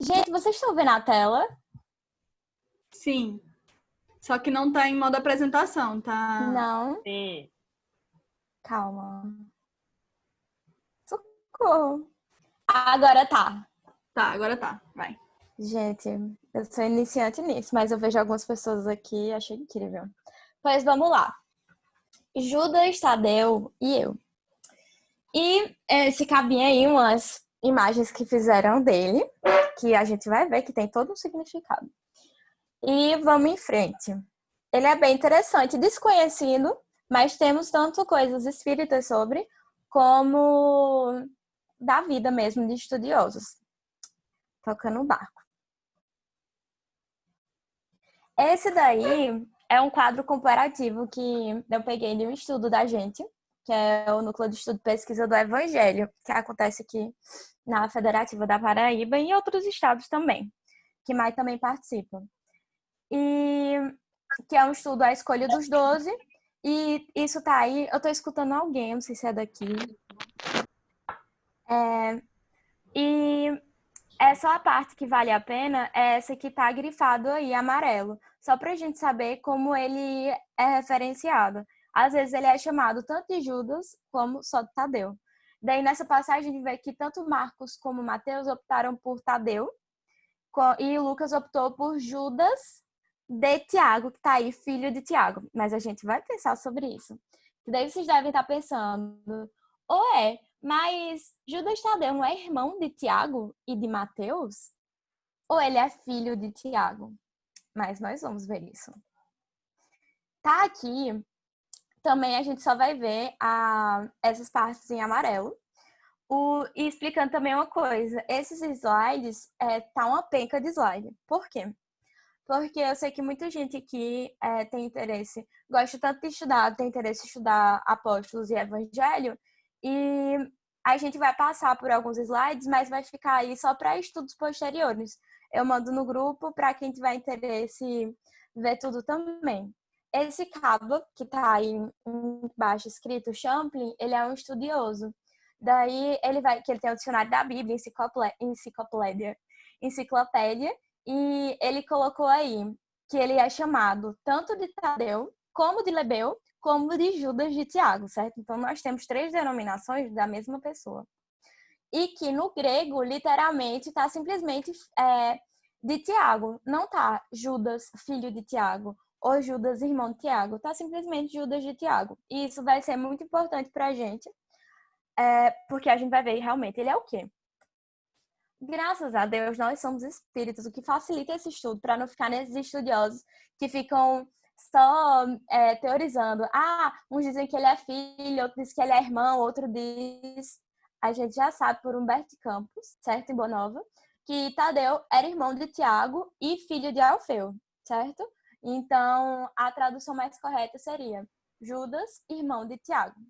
Gente, vocês estão vendo a tela? Sim. Só que não tá em modo apresentação, tá? Não. Sim. Calma. Socorro. Agora tá. Tá, agora tá. Vai. Gente, eu sou iniciante nisso, mas eu vejo algumas pessoas aqui e achei incrível. Pois vamos lá. Judas, Tadeu e eu. E eh, se cabia aí umas imagens que fizeram dele, que a gente vai ver que tem todo um significado. E vamos em frente. Ele é bem interessante, desconhecido, mas temos tanto coisas espíritas sobre, como da vida mesmo de estudiosos. Tocando o barco. Esse daí é um quadro comparativo que eu peguei de um estudo da gente, que é o Núcleo de Estudo e Pesquisa do Evangelho, que acontece aqui na Federativa da Paraíba e em outros estados também, que mais também participa. E que é um estudo à escolha dos 12, e isso tá aí, eu tô escutando alguém, não sei se é daqui. É, e essa a parte que vale a pena é essa que tá grifado aí, amarelo, só pra gente saber como ele é referenciado. Às vezes ele é chamado tanto de Judas como só de Tadeu. Daí nessa passagem a gente vê que tanto Marcos como Mateus optaram por Tadeu e Lucas optou por Judas de Tiago, que tá aí, filho de Tiago. Mas a gente vai pensar sobre isso. Daí vocês devem estar pensando, ou é, mas Judas Tadeu não é irmão de Tiago e de Mateus? Ou ele é filho de Tiago? Mas nós vamos ver isso. Tá aqui também a gente só vai ver a, essas partes em amarelo. O, e explicando também uma coisa, esses slides, é, tá uma penca de slide. Por quê? Porque eu sei que muita gente aqui é, tem interesse, gosta tanto de estudar, tem interesse em estudar apóstolos e evangelho, e a gente vai passar por alguns slides, mas vai ficar aí só para estudos posteriores. Eu mando no grupo para quem tiver interesse ver tudo também. Esse cabo, que está aí embaixo escrito Champlin, ele é um estudioso. Daí ele vai, que ele tem o dicionário da Bíblia, enciclopédia, enciclopédia, e ele colocou aí que ele é chamado tanto de Tadeu, como de Lebeu, como de Judas de Tiago, certo? Então nós temos três denominações da mesma pessoa. E que no grego, literalmente, está simplesmente é, de Tiago, não tá Judas, filho de Tiago, ou Judas, irmão de Tiago, tá simplesmente Judas de Tiago. E isso vai ser muito importante pra gente, é, porque a gente vai ver realmente ele é o quê? Graças a Deus, nós somos espíritos, o que facilita esse estudo, para não ficar nesses estudiosos que ficam só é, teorizando. Ah, uns dizem que ele é filho, outro diz que ele é irmão, outro diz. A gente já sabe por Humberto Campos, certo? Em Bonova, que Tadeu era irmão de Tiago e filho de Alfeu, certo? Então, a tradução mais correta seria Judas, irmão de Tiago.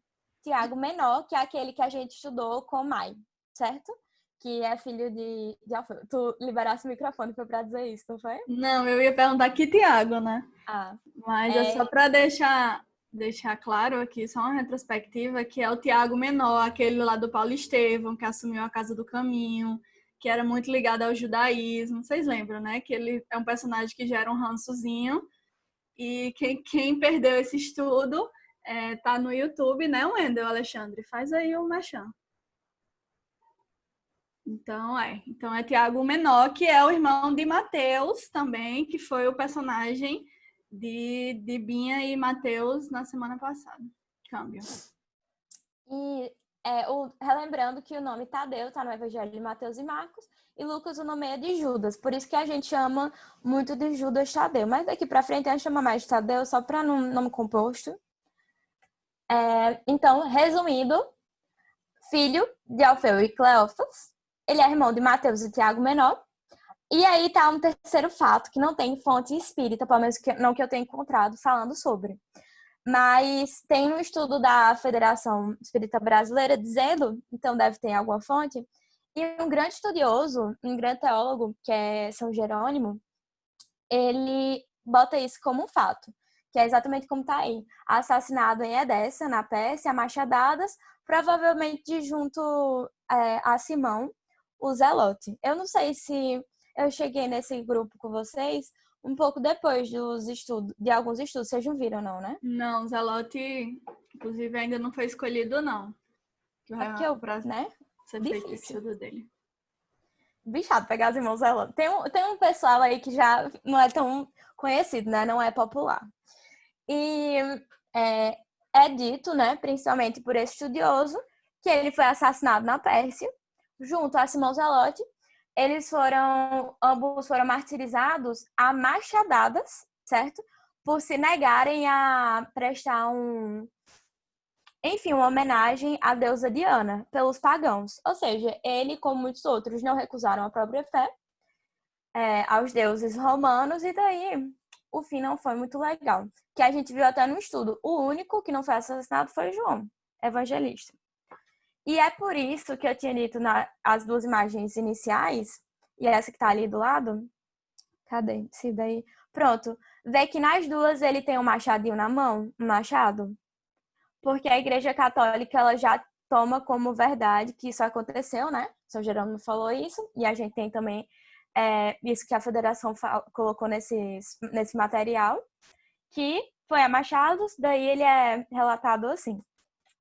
Tiago menor, que é aquele que a gente estudou com Mai, certo? Que é filho de, de Alfeu. Tu liberasse o microfone foi pra dizer isso, não foi? Não, eu ia perguntar que Tiago, né? Ah. Mas é, é só para deixar, deixar claro aqui, só uma retrospectiva, que é o Tiago menor, aquele lá do Paulo Estevão, que assumiu a Casa do Caminho, que era muito ligado ao judaísmo. Vocês lembram, né? Que ele é um personagem que gera um rançozinho. E quem, quem perdeu esse estudo é, tá no YouTube, né, Wendel Alexandre? Faz aí o Machan. Então é, então é Tiago Menor, que é o irmão de Mateus também, que foi o personagem de, de Binha e Mateus na semana passada. Câmbio. E é, o, relembrando que o nome Tadeu está no Evangelho de Mateus e Marcos, e Lucas o nome é de Judas. Por isso que a gente chama muito de Judas Tadeu. Mas daqui para frente a gente chama mais de Tadeu, só para nome composto. É, então, resumindo, filho de Alfeu e Cleófas, ele é irmão de Mateus e Tiago Menor. E aí tá um terceiro fato que não tem fonte espírita, pelo menos que, não que eu tenha encontrado, falando sobre. Mas tem um estudo da Federação Espírita Brasileira dizendo, então deve ter alguma fonte, e um grande estudioso, um grande teólogo, que é São Jerônimo, ele bota isso como um fato, que é exatamente como está aí. Assassinado em Edessa, na Pérsia, a machadadas, provavelmente junto é, a Simão, o Zelote. Eu não sei se eu cheguei nesse grupo com vocês um pouco depois dos estudos, de alguns estudos. Vocês não viram, não, né? Não, o Zelote, inclusive, ainda não foi escolhido, não. É que eu, né? Ser feito estudo dele. Bichado pegar os irmãos Zelote. Tem um, tem um pessoal aí que já não é tão conhecido, né? Não é popular. E é, é dito, né, principalmente por esse estudioso, que ele foi assassinado na Pérsia, junto a Simão Zelote. Eles foram, ambos foram martirizados a machadadas, certo? Por se negarem a prestar um, enfim, uma homenagem à deusa Diana pelos pagãos. Ou seja, ele, como muitos outros, não recusaram a própria fé é, aos deuses romanos, e daí o fim não foi muito legal. Que a gente viu até no estudo. O único que não foi assassinado foi João, evangelista. E é por isso que eu tinha dito nas duas imagens iniciais, e essa que tá ali do lado. Cadê? Se daí. Pronto. Vê que nas duas ele tem um machadinho na mão, um machado. Porque a Igreja Católica ela já toma como verdade que isso aconteceu, né? São Jerônimo falou isso, e a gente tem também é, isso que a federação colocou nesse, nesse material, que foi a Machados, daí ele é relatado assim,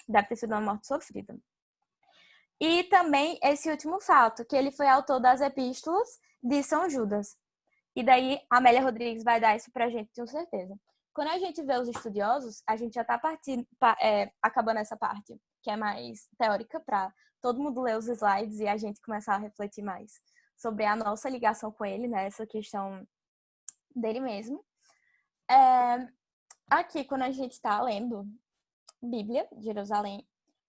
deve ter sido uma morte sofrida. E também esse último fato, que ele foi autor das epístolas de São Judas. E daí a Amélia Rodrigues vai dar isso pra gente, tenho certeza. Quando a gente vê os estudiosos, a gente já tá partindo, é, acabando essa parte, que é mais teórica, para todo mundo ler os slides e a gente começar a refletir mais sobre a nossa ligação com ele, né? Essa questão dele mesmo. É, aqui, quando a gente está lendo Bíblia, Jerusalém,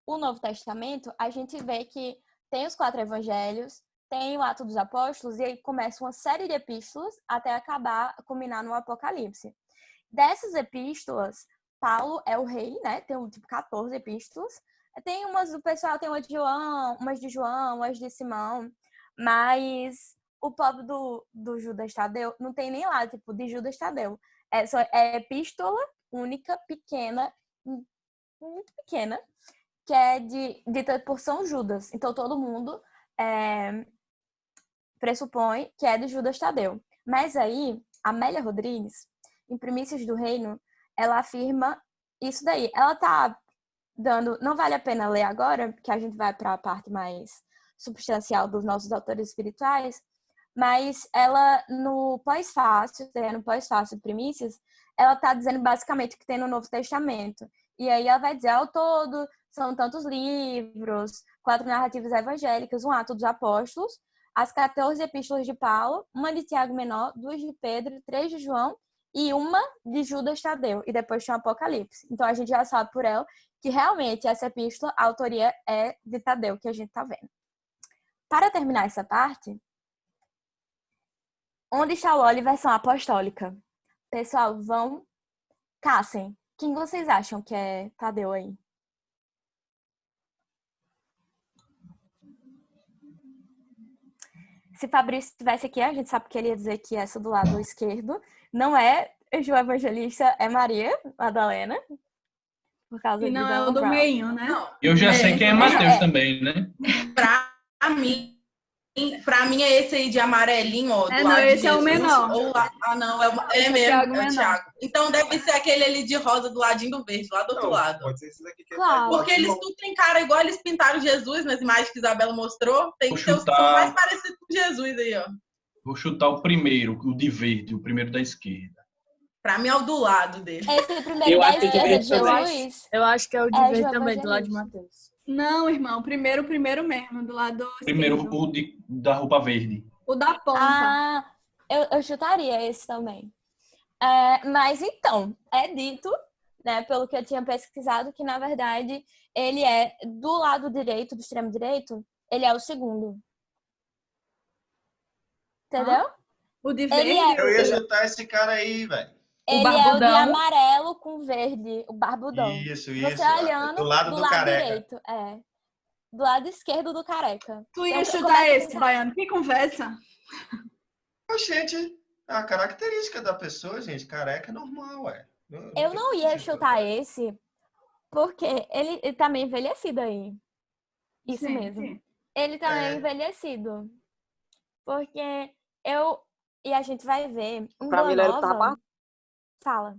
o Novo Testamento, a gente vê que tem os quatro evangelhos, tem o Ato dos Apóstolos, e aí começa uma série de epístolas até acabar, culminar no Apocalipse. Dessas epístolas, Paulo é o rei, né? Tem tipo 14 epístolas. Tem umas do pessoal, tem uma de João, umas de João, umas de Simão. Mas o povo do, do Judas Tadeu não tem nem lá, tipo, de Judas Tadeu. É, só, é epístola única, pequena, muito pequena, que é de, dita por São Judas. Então todo mundo é, pressupõe que é de Judas Tadeu. Mas aí, Amélia Rodrigues, em Primícias do Reino, ela afirma isso daí. Ela tá dando. Não vale a pena ler agora, porque a gente vai para a parte mais substancial dos nossos autores espirituais, mas ela no pós-fácil, no pós-fácil de primícias, ela está dizendo basicamente o que tem no Novo Testamento. E aí ela vai dizer, ao todo, são tantos livros, quatro narrativas evangélicas, um ato dos apóstolos, as 14 epístolas de Paulo, uma de Tiago Menor, duas de Pedro, três de João e uma de Judas Tadeu, e depois tem o Apocalipse. Então a gente já sabe por ela que realmente essa epístola, a autoria é de Tadeu, que a gente está vendo. Para terminar essa parte, onde está o óleo versão apostólica? Pessoal, vão, caçem. Quem vocês acham que é Tadeu aí? Se Fabrício estivesse aqui, a gente sabe que ele ia dizer que essa do lado esquerdo não é João Evangelista, é Maria Madalena. Por causa e não é o do meio, né? Eu já é, sei quem é Mateus é. também, né? Pra Pra mim, pra mim é esse aí de amarelinho, ó. É, não, esse é o menor. Ou, ah, não, é, o, é, é mesmo, é o Thiago. Então deve ser aquele ali de rosa do ladinho do verde, lá do outro lado. Pode ser esse daqui que é claro. Porque eles tudo têm cara igual eles pintaram Jesus nas imagens que Isabela mostrou. Tem que ser os mais parecidos com Jesus aí, ó. Vou chutar o primeiro, o de verde, o primeiro da esquerda. Pra mim é o do lado dele. Esse é o primeiro eu da esquerda é de Jesus. Eu acho que é o de é, verde também, do lado de Mateus. Não, irmão, primeiro o primeiro mesmo, do lado Primeiro esquerdo. o de, da roupa verde. O da ponta. Ah, eu, eu chutaria esse também. É, mas então, é dito, né, pelo que eu tinha pesquisado, que na verdade ele é do lado direito, do extremo direito, ele é o segundo. Entendeu? Ah, o de verde? É... Eu ia chutar esse cara aí, velho. Ele é o de amarelo com verde, o barbudão. Isso, isso. Você olhando do lado do, do lado careca. direito, é. Do lado esquerdo do careca. Tu ia então, chutar esse, Baiano. Que conversa. Gente, é a característica da pessoa, gente. Careca é normal, ué. Não, eu não ia chutar esse, porque ele, ele tá meio envelhecido aí. Isso sim, mesmo. Sim. Ele tá meio é. envelhecido. Porque eu e a gente vai ver um Pra Boa mim, ele Nova. tá apartando. Fala.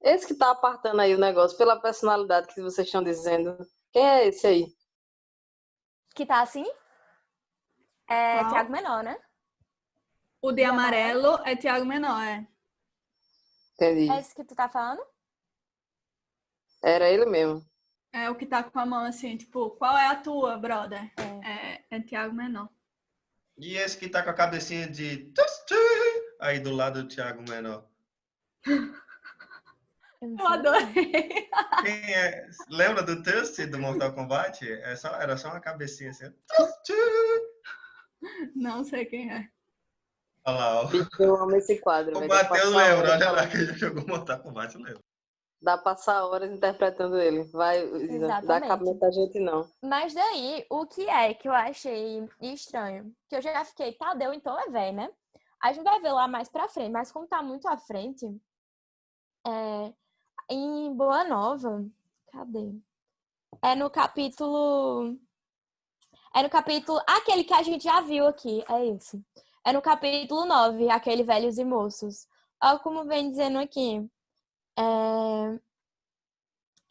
Esse que tá apartando aí o negócio, pela personalidade que vocês estão dizendo. Quem é esse aí? Que tá assim? É Qual? Tiago Menor, né? O de De amarelo é Tiago Menor, é. Entendi. É esse que tu tá falando? Era ele mesmo. É o que tá com a mão assim, tipo, qual é a tua, brother? É. É, é Tiago Menor. E esse que tá com a cabecinha de. Aí do lado do Thiago Menor. Eu adorei. Quem é? Lembra do Tusti do Mortal Kombat? É só, era só uma cabecinha assim. Não sei quem é. Olha lá, ó. Eu amo esse quadro. O Matheus lembra, olha lá que ele jogou Mortal Kombat, lembra. Dá pra passar horas interpretando ele. Vai, Isa, dá cabimento a gente não. Mas daí, o que é que eu achei estranho? Que eu já fiquei, Tadeu, então é velho, né? A gente vai ver lá mais pra frente, mas como tá muito à frente, é, em Boa Nova, cadê? É no capítulo. É no capítulo. Aquele que a gente já viu aqui, é esse. É no capítulo 9, aquele Velhos e Moços. Olha como vem dizendo aqui. É...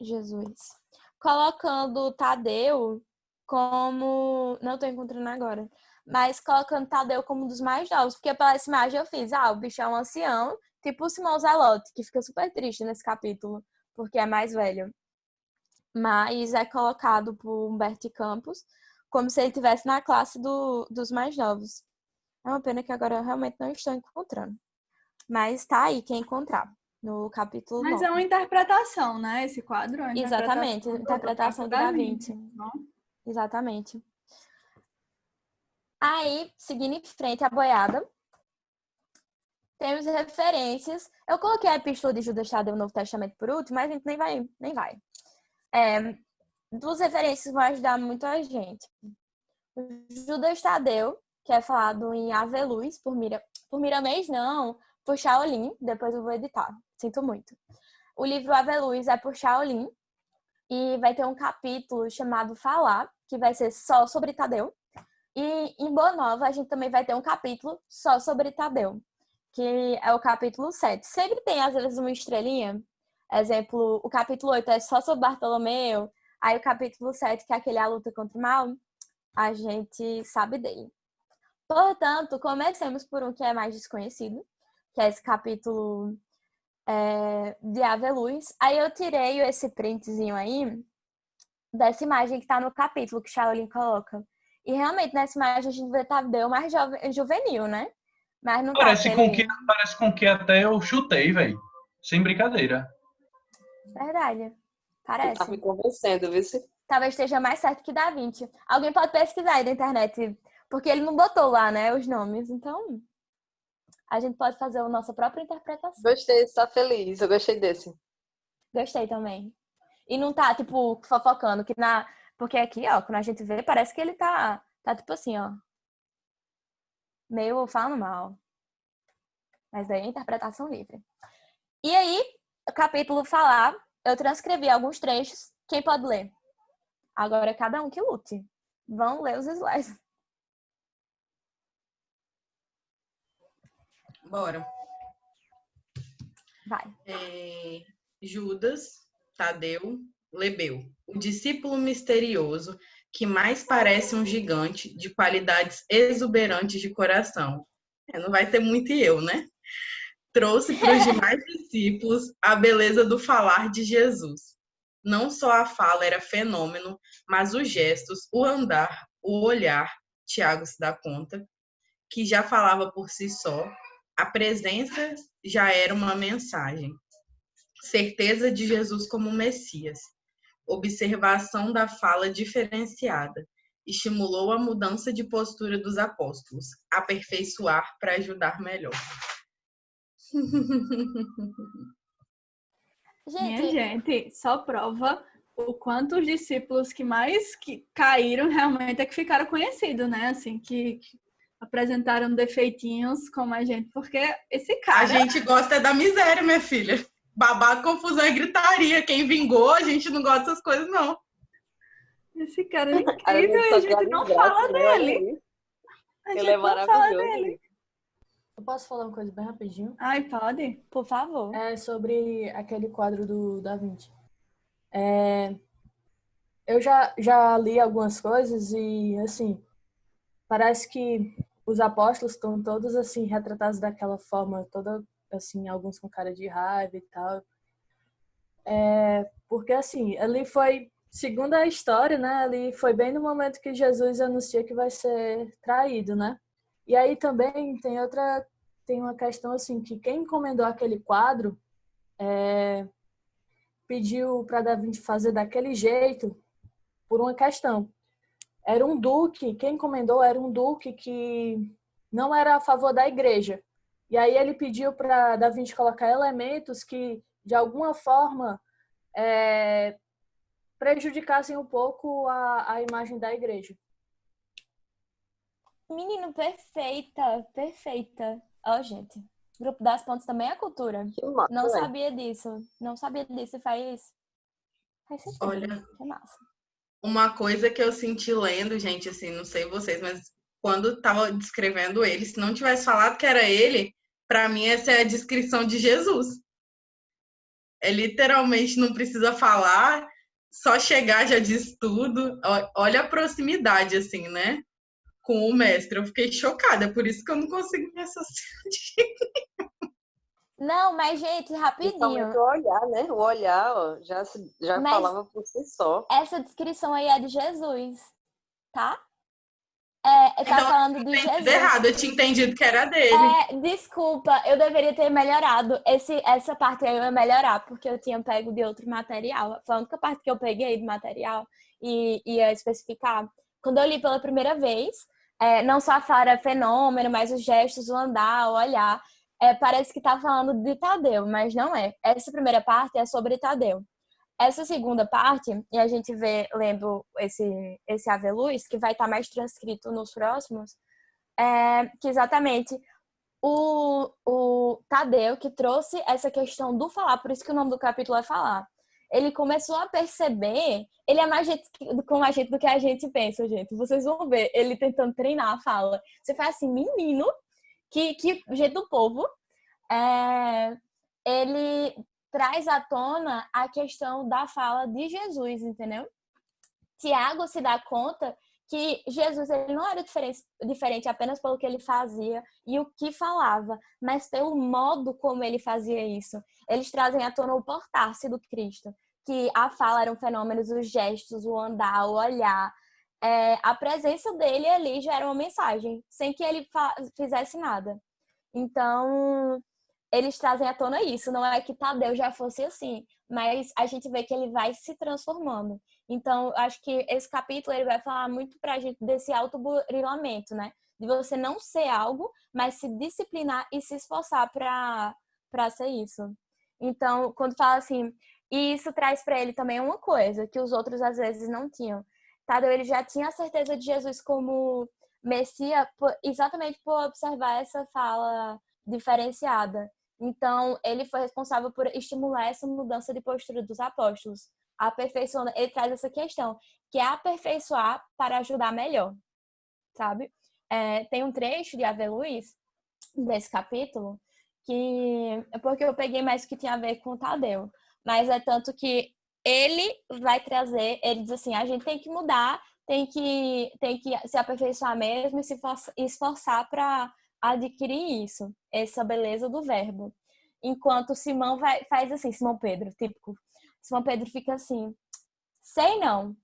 Jesus. Colocando Tadeu como. Não tô encontrando agora. Mas colocando Tadeu como um dos mais novos. Porque pela essa imagem eu fiz, ah, o bicho é um ancião, tipo o Simão Zelote, que fica super triste nesse capítulo, porque é mais velho. Mas é colocado por Humberto Campos como se ele estivesse na classe do, dos mais novos. É uma pena que agora eu realmente não estou encontrando. Mas tá aí quem encontrar. No capítulo Mas 9. é uma interpretação, né? Esse quadro. é Exatamente, interpretação interpretação do da Vinci? Exatamente. Aí, seguindo em frente à boiada, temos referências. Eu coloquei a epístola de Judas Tadeu no Novo Testamento por último, mas a gente nem vai. Nem vai. É, duas referências vão ajudar muito a gente. Judas Tadeu, que é falado em Ave Luz, por, Mira, por Miramês, não, por Shaolin, depois eu vou editar, sinto muito. O livro Ave Luz é por Shaolin, e vai ter um capítulo chamado Falar, que vai ser só sobre Tadeu. E em Boa Nova, a gente também vai ter um capítulo só sobre Tadeu, que é o capítulo 7. Sempre tem, às vezes, uma estrelinha. Exemplo, o capítulo 8 é só sobre Bartolomeu. Aí o capítulo 7, que é aquele A Luta contra o Mal, a gente sabe dele. Portanto, comecemos por um que é mais desconhecido, que é esse capítulo é, de Ave Luz. Aí eu tirei esse printzinho aí dessa imagem que tá no capítulo que Shaolin coloca. E realmente nessa imagem a gente vê Tadeu mais jovem, juvenil, né? Mas não Parece tá com, que, parece com que até eu chutei, velho. Sem brincadeira. Verdade. Você Parece. tá me convencendo, viu? se- Talvez esteja mais certo que Da Vinci. Alguém pode pesquisar aí na internet, porque ele não botou lá, né, os nomes. Então, a gente pode fazer a nossa própria interpretação. Gostei, está feliz. Eu gostei desse. Gostei também. E não tá, tipo, fofocando, que na. Porque aqui, ó, quando a gente vê, parece que ele tá. Tá tipo assim, ó. Meio falando mal. Mas daí é interpretação livre. E aí, o capítulo falar, eu transcrevi alguns trechos. Quem pode ler? Agora é cada um que lute. Vão ler os slides. Bora. Vai. É, Judas, Tadeu, Lebeu, o discípulo misterioso que mais parece um gigante de qualidades exuberantes de coração. É, não vai ter muito eu, né? Trouxe para os demais discípulos a beleza do falar de Jesus. Não só a fala era fenômeno, mas os gestos, o andar, o olhar, Tiago se dá conta, que já falava por si só, a presença já era uma mensagem. Certeza de Jesus como Messias. Observação da fala diferenciada. Estimulou a mudança de postura dos apóstolos. Aperfeiçoar para ajudar melhor. Minha Gente, gente, só prova o quanto os discípulos que mais que caíram realmente é que ficaram conhecidos, né? Assim, que, que apresentaram defeitinhos como a gente, porque esse A cara. gente gosta da miséria, minha filha. Babado, confusão e gritaria. Quem vingou, a gente não gosta dessas coisas, não. Esse cara é A incrível e só a quer gente não fala dele. A Ele gente é não fala maravilhoso. dele. Eu posso falar uma coisa bem rapidinho? Ai, pode? Por favor. É sobre aquele quadro do Da Vinci. É, eu já, já li algumas coisas e, assim, parece que os apóstolos estão todos, assim, retratados daquela forma, toda, assim, alguns com cara de raiva e tal. É, porque, assim, ali foi, segundo a história, né, ali foi bem no momento que Jesus anuncia que vai ser traído, né? E aí também tem outra, tem uma questão, assim, que quem encomendou aquele quadro é, pediu para Da Vinci fazer daquele jeito por uma questão. Era um duque, quem encomendou era um duque que não era a favor da igreja. E aí ele pediu para Da Vinci colocar elementos que, de alguma forma, é, prejudicassem um pouco a, a imagem da igreja. Menino, perfeita, perfeita. Ó, gente. Grupo das Pontes também é cultura. Que massa, Não velho. sabia disso. Não sabia disso. Faz. Faz sentido. Olha. Que massa. Uma coisa que eu senti lendo, gente, assim, não sei vocês, mas quando tava descrevendo ele, se não tivesse falado que era ele, pra mim essa é a descrição de Jesus. É literalmente não precisa falar, só chegar já diz tudo. Olha a proximidade, assim, né? Com o mestre. Eu fiquei chocada, é por isso que eu não consigo me associar. Não, mas, gente, rapidinho. O olhar, né? O olhar, ó, já, se- já Mas- falava por si só. Essa descrição aí é de Jesus, tá? É, tá Então, falando de Entendi Jesus. errado, eu tinha entendido que era dele. É, desculpa, eu deveria ter melhorado. Esse, essa parte aí eu ia melhorar, porque eu tinha pego de outro material. Foi a única parte que eu peguei do material e ia especificar. Quando eu li pela primeira vez, é, não só a fala era fenômeno, mas os gestos, o andar, o olhar, é, parece que tá falando de Tadeu, mas não é. Essa primeira parte é sobre Tadeu. Essa segunda parte, e a gente vê lendo esse, esse Ave Luz, que vai estar mais transcrito nos próximos, é que exatamente o, o Tadeu que trouxe essa questão do falar, por isso que o nome do capítulo é falar. Ele começou a perceber, ele é mais gente, com a gente do que a gente pensa, gente. Vocês vão ver ele tentando treinar a fala. Você faz assim, menino, que, que jeito do povo, é, ele traz à tona a questão da fala de Jesus, entendeu? Tiago se dá conta que Jesus ele não era diferente, diferente apenas pelo que ele fazia e o que falava, mas pelo modo como ele fazia isso. Eles trazem à tona o portar-se do Cristo, que a fala eram fenômenos, os gestos, o andar, o olhar. É, a presença dele ali já era uma mensagem, sem que ele fizesse nada. Então, eles trazem à tona isso. Não é que Tadeu já fosse assim, mas a gente vê que ele vai se transformando. Então, acho que esse capítulo ele vai falar muito pra gente desse autoburilamento, né? De você não ser algo, mas se disciplinar e se esforçar pra, pra ser isso. Então, quando fala assim, e isso traz para ele também uma coisa que os outros às vezes não tinham. Tadeu, ele já tinha a certeza de Jesus como Messias exatamente por observar essa fala diferenciada. Então, ele foi responsável por estimular essa mudança de postura dos apóstolos. Aperfeiçoando, ele traz essa questão, que é aperfeiçoar para ajudar melhor, sabe? É, tem um trecho de Ave Luiz, desse capítulo, que é porque eu peguei mais que tinha a ver com o Tadeu. Mas é tanto que ele vai trazer, ele diz assim, a gente tem que mudar, tem que, tem que se aperfeiçoar mesmo e se esforçar para adquirir isso, essa beleza do verbo. Enquanto Simão vai, faz assim, Simão Pedro, típico. Simão Pedro fica assim, sei não,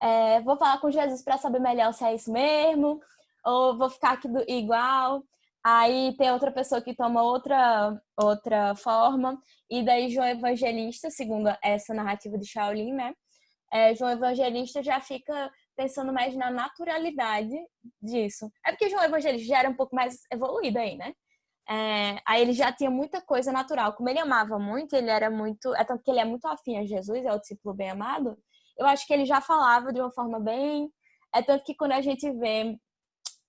é, vou falar com Jesus para saber melhor se é isso mesmo, ou vou ficar aqui do, igual. Aí tem outra pessoa que toma outra, outra forma, e daí João Evangelista, segundo essa narrativa de Shaolin, né? É, João Evangelista já fica pensando mais na naturalidade disso. É porque João Evangelista já era um pouco mais evoluído aí, né? É, aí ele já tinha muita coisa natural. Como ele amava muito, ele era muito. É tanto que ele é muito afim a Jesus, é o discípulo bem amado. Eu acho que ele já falava de uma forma bem. É tanto que quando a gente vê.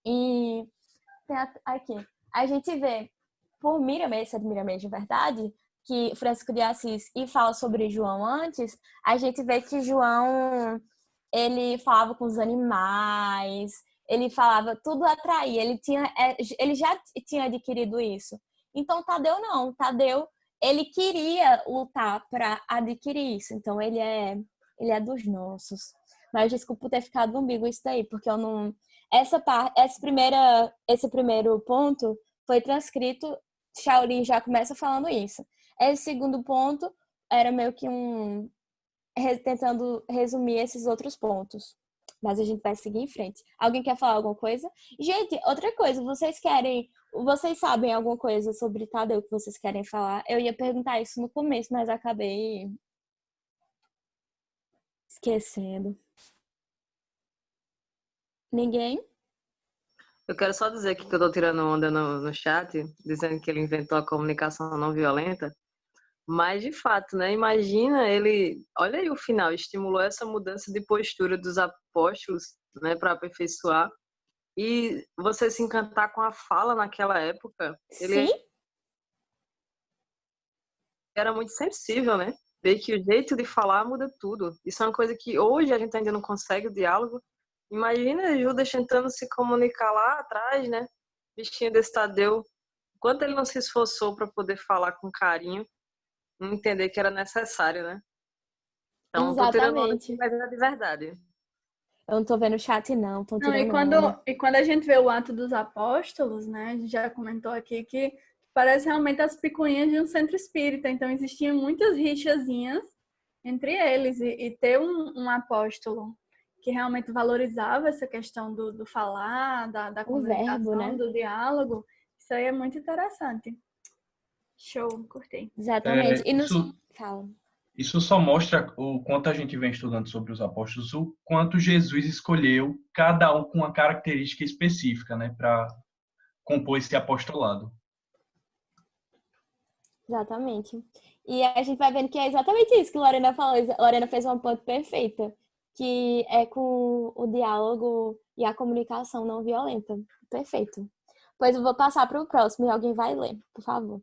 E. Aqui. A gente vê por Miramês, essa de Miramês de verdade, que Francisco de Assis e fala sobre João antes, a gente vê que João ele falava com os animais, ele falava tudo atraía, ele tinha, é, ele já tinha adquirido isso. Então Tadeu não, Tadeu ele queria lutar para adquirir isso. Então ele é ele é dos nossos. Mas desculpa ter ficado ambíguo isso daí, porque eu não essa parte, essa primeira esse primeiro ponto foi transcrito, Shaolin já começa falando isso. Esse segundo ponto era meio que um tentando resumir esses outros pontos. Mas a gente vai seguir em frente. Alguém quer falar alguma coisa? Gente, outra coisa, vocês querem. Vocês sabem alguma coisa sobre Tadeu que vocês querem falar? Eu ia perguntar isso no começo, mas acabei esquecendo. Ninguém? Eu quero só dizer que eu tô tirando onda no, no chat, dizendo que ele inventou a comunicação não violenta. Mas, de fato, né? Imagina ele. Olha aí o final, estimulou essa mudança de postura dos apóstolos, né, para aperfeiçoar. E você se encantar com a fala naquela época. Ele Sim. era muito sensível, né? Ver que o jeito de falar muda tudo. Isso é uma coisa que hoje a gente ainda não consegue o diálogo. Imagina Judas tentando se comunicar lá atrás, né? Bichinho desse Tadeu. Quanto ele não se esforçou para poder falar com carinho entender que era necessário, né? Então, Exatamente. Mas é de verdade. Eu não tô vendo o chat, não. Tô Não, e, quando, e quando a gente vê o ato dos apóstolos, né? A gente já comentou aqui que parece realmente as picuinhas de um centro espírita. Então, existiam muitas rixazinhas entre eles. E, e ter um, um apóstolo que realmente valorizava essa questão do, do falar, da, da O comunicação, verbo, né? do diálogo, isso aí é muito interessante. Show, curtei. Exatamente. É, e no... isso- Fala. Isso só mostra o quanto a gente vem estudando sobre os apóstolos, o quanto Jesus escolheu cada um com uma característica específica, né, para compor esse apostolado. Exatamente. E a gente vai vendo que é exatamente isso que Lorena falou. Lorena fez uma ponto perfeita, que é com o diálogo e a comunicação não violenta. Perfeito. Pois eu vou passar para o próximo e alguém vai ler, por favor.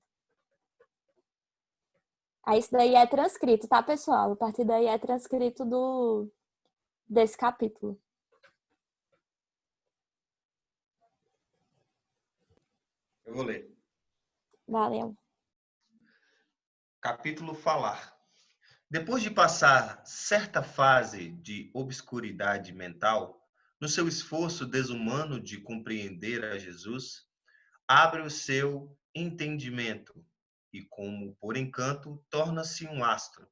Aí isso daí é transcrito, tá, pessoal? A partir daí é transcrito do desse capítulo. Eu vou ler. Valeu. Capítulo Falar. Depois de passar certa fase de obscuridade mental, no seu esforço desumano de compreender a Jesus, abre o seu entendimento e, como por encanto, torna-se um astro,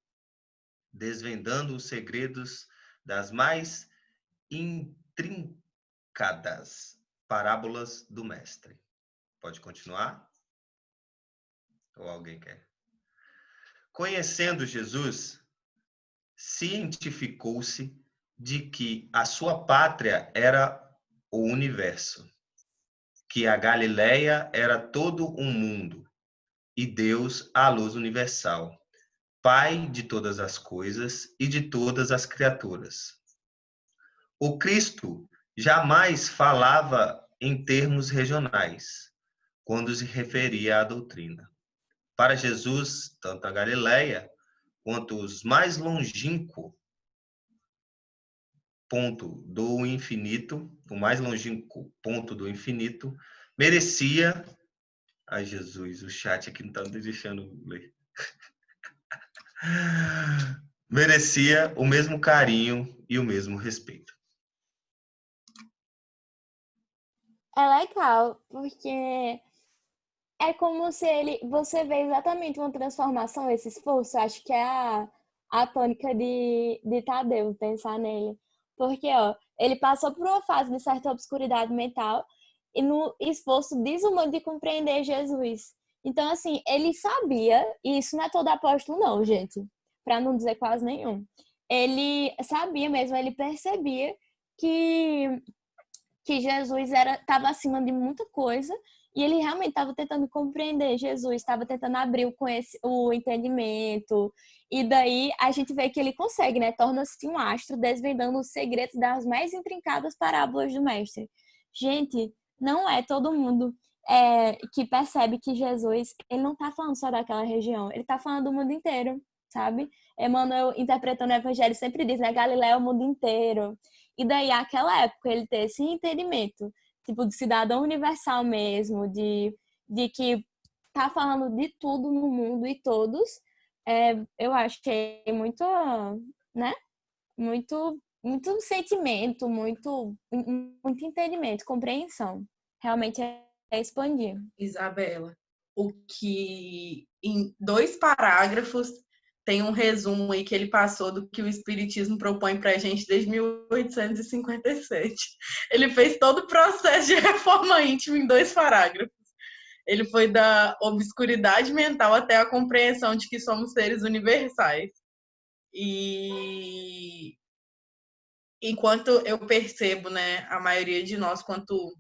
desvendando os segredos das mais intrincadas parábolas do Mestre. Pode continuar? Ou alguém quer? Conhecendo Jesus, cientificou-se de que a sua pátria era o universo, que a Galileia era todo um mundo e Deus a luz universal, Pai de todas as coisas e de todas as criaturas. O Cristo jamais falava em termos regionais, quando se referia à doutrina. Para Jesus, tanto a Galileia quanto os mais longínquo ponto do infinito, o mais longínquo ponto do infinito, merecia. Ai, Jesus, o chat aqui não está me deixando ler. merecia o mesmo carinho e o mesmo respeito. É legal, porque é como se ele. Você vê exatamente uma transformação, esse esforço. Acho que é a, a tônica de, de Tadeu, pensar nele. Porque, ó, ele passou por uma fase de certa obscuridade mental e no esforço desumano de compreender Jesus. Então, assim, ele sabia, e isso não é todo apóstolo, não, gente, para não dizer quase nenhum. Ele sabia mesmo, ele percebia que, que Jesus estava acima de muita coisa e ele realmente estava tentando compreender Jesus, estava tentando abrir o, o entendimento. E daí a gente vê que ele consegue, né? Torna-se um astro desvendando os segredos das mais intrincadas parábolas do mestre. Gente, não é todo mundo é, que percebe que Jesus, ele não está falando só daquela região, ele está falando do mundo inteiro, sabe? Emmanuel, interpretando o evangelho, sempre diz, né? Galiléia é o mundo inteiro. E daí, naquela época, ele ter esse entendimento, tipo, de cidadão universal mesmo, de, de que tá falando de tudo no mundo e todos, é, eu achei muito, né? Muito, muito sentimento, muito, muito entendimento, compreensão. Realmente é, é expandir. Isabela, o que em dois parágrafos tem um resumo aí que ele passou do que o Espiritismo propõe para a gente desde 1857. Ele fez todo o processo de reforma íntima em dois parágrafos. Ele foi da obscuridade mental até a compreensão de que somos seres universais. E enquanto eu percebo, né, a maioria de nós, quanto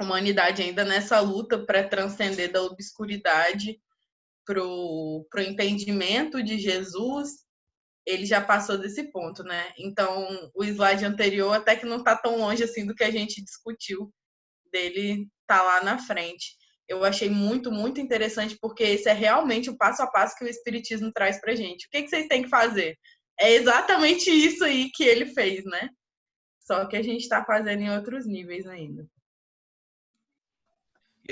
humanidade, ainda nessa luta para transcender da obscuridade para o entendimento de Jesus, ele já passou desse ponto, né? Então, o slide anterior até que não está tão longe assim do que a gente discutiu, dele tá lá na frente. Eu achei muito, muito interessante, porque esse é realmente o passo a passo que o Espiritismo traz para gente. O que, que vocês têm que fazer? É exatamente isso aí que ele fez, né? Só que a gente está fazendo em outros níveis ainda.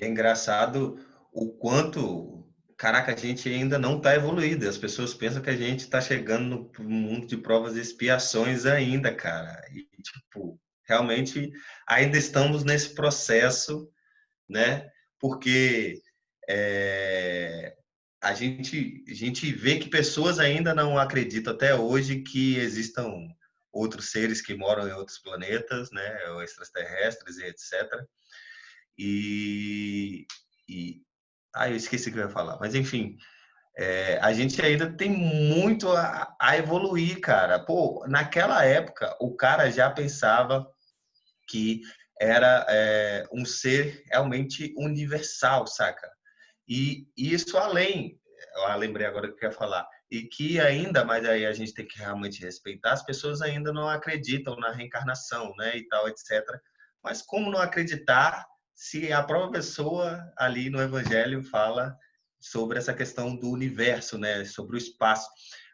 É engraçado o quanto caraca, a gente ainda não está evoluído. As pessoas pensam que a gente está chegando no mundo de provas e expiações ainda, cara. E, tipo, realmente ainda estamos nesse processo, né? Porque é, a, gente, a gente vê que pessoas ainda não acreditam até hoje que existam outros seres que moram em outros planetas, né? Ou extraterrestres e etc. E, e, ah, eu esqueci o que eu ia falar. Mas, enfim, é, a gente ainda tem muito a, a, evoluir, cara. Pô, naquela época, o cara já pensava que era é, um ser realmente universal, saca? E, isso além, eu lembrei agora que eu ia falar, e que ainda, mas aí a gente tem que realmente respeitar, as pessoas ainda não acreditam na reencarnação, né, e tal, etc. Mas como não acreditar se a própria pessoa ali no Evangelho fala sobre essa questão do universo, né, sobre o espaço.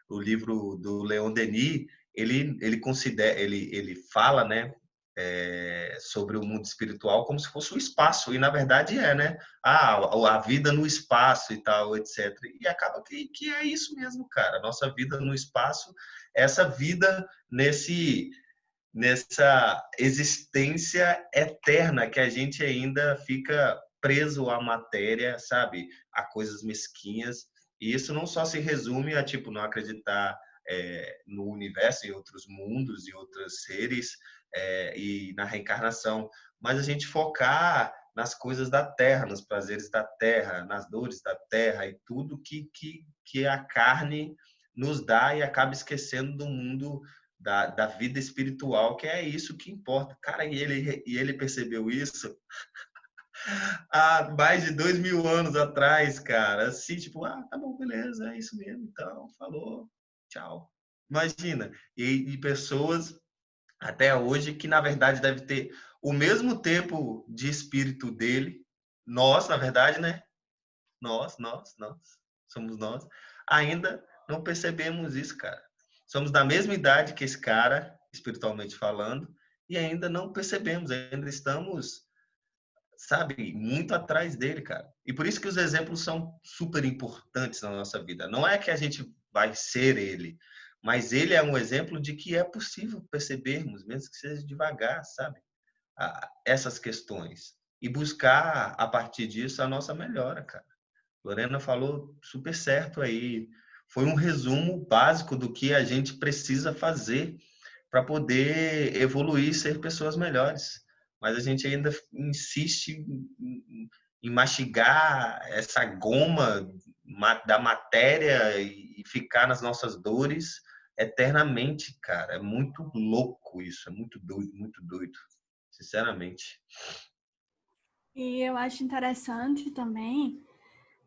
O livro do Leon Denis, ele ele considera, ele ele fala, né, é, sobre o mundo espiritual como se fosse o espaço e na verdade é, né? Ah, a vida no espaço e tal, etc. E acaba que, que é isso mesmo, cara. Nossa vida no espaço, essa vida nesse nessa existência eterna que a gente ainda fica preso à matéria, sabe? A coisas mesquinhas. E isso não só se resume a, tipo, não acreditar é, no universo, em outros mundos, em outros seres é, e na reencarnação, mas a gente focar nas coisas da terra, nos prazeres da terra, nas dores da terra e tudo que, que, que a carne nos dá e acaba esquecendo do mundo da, da vida espiritual, que é isso que importa. Cara, e ele, e ele percebeu isso há mais de dois mil anos atrás, cara. Assim, tipo, ah, tá bom, beleza, é isso mesmo, então, falou, tchau. Imagina, e, e pessoas até hoje que, na verdade, deve ter o mesmo tempo de espírito dele, nós, na verdade, né? Nós, nós, nós, somos nós, ainda não percebemos isso, cara. Somos da mesma idade que esse cara, espiritualmente falando, e ainda não percebemos, ainda estamos, sabe, muito atrás dele, cara. E por isso que os exemplos são super importantes na nossa vida. Não é que a gente vai ser ele, mas ele é um exemplo de que é possível percebermos, mesmo que seja devagar, sabe, essas questões e buscar a partir disso a nossa melhora, cara. Lorena falou super certo aí foi um resumo básico do que a gente precisa fazer para poder evoluir e ser pessoas melhores. Mas a gente ainda insiste em mastigar essa goma da matéria e ficar nas nossas dores eternamente, cara. É muito louco isso, é muito doido, muito doido, sinceramente. E eu acho interessante também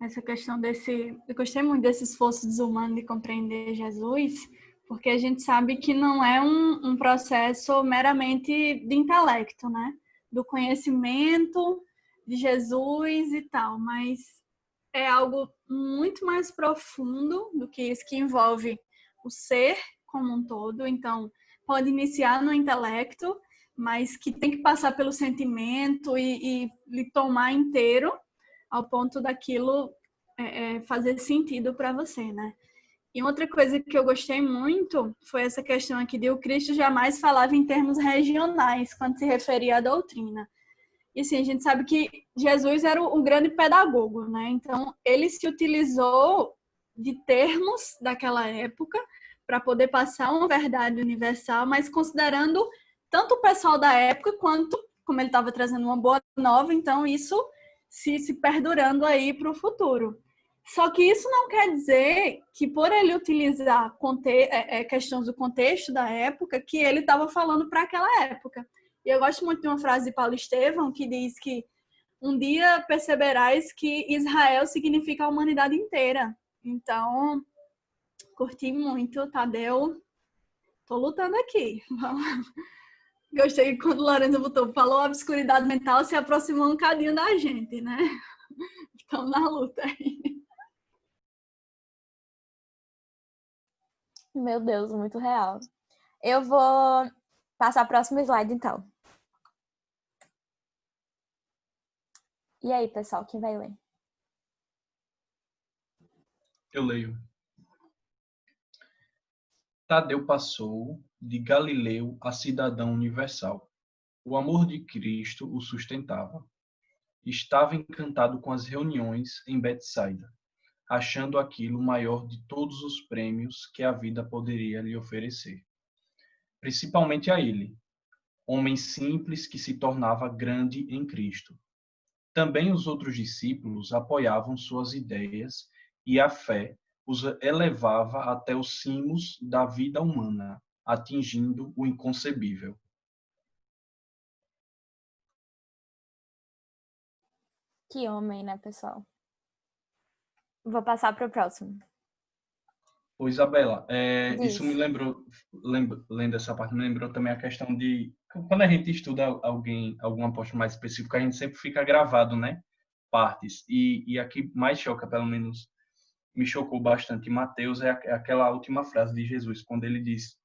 essa questão desse. Eu gostei muito desse esforço desumano de compreender Jesus, porque a gente sabe que não é um, um processo meramente de intelecto, né? Do conhecimento de Jesus e tal, mas é algo muito mais profundo do que isso, que envolve o ser como um todo. Então, pode iniciar no intelecto, mas que tem que passar pelo sentimento e, e lhe tomar inteiro ao ponto daquilo é, é, fazer sentido para você, né? E outra coisa que eu gostei muito foi essa questão aqui de o Cristo jamais falava em termos regionais quando se referia à doutrina. E assim, a gente sabe que Jesus era um grande pedagogo, né? Então, ele se utilizou de termos daquela época para poder passar uma verdade universal, mas considerando tanto o pessoal da época quanto, como ele estava trazendo uma boa nova, então isso se, se perdurando aí para o futuro. Só que isso não quer dizer que por ele utilizar é, é, questões do contexto da época, que ele estava falando para aquela época. E eu gosto muito de uma frase de Paulo Estevão que diz que um dia perceberás que Israel significa a humanidade inteira. Então, curti muito, Tadeu. Tô lutando aqui. Gostei quando Lorenzo botou, falou obscuridade mental, se aproximou um cadinho da gente, né? Estamos na luta aí. Meu Deus, muito real. Eu vou passar o próximo slide, então. E aí, pessoal, quem vai ler? Eu leio. Tadeu passou de Galileu a cidadão universal. O amor de Cristo o sustentava. Estava encantado com as reuniões em Betsaida, achando aquilo maior de todos os prêmios que a vida poderia lhe oferecer. Principalmente a ele, homem simples que se tornava grande em Cristo. Também os outros discípulos apoiavam suas ideias e a fé os elevava até os cimos da vida humana, atingindo o inconcebível. Que homem, né, pessoal? Vou passar para o próximo. Ô, Isabela, é, isso me lembrou, lembro, lendo essa parte, me lembrou também a questão de quando a gente estuda alguém, algum apóstolo mais específico, a gente sempre fica gravado, né? Partes. E, e aqui mais choca, pelo menos me chocou bastante em Mateus é, é aquela última frase de Jesus, quando ele diz: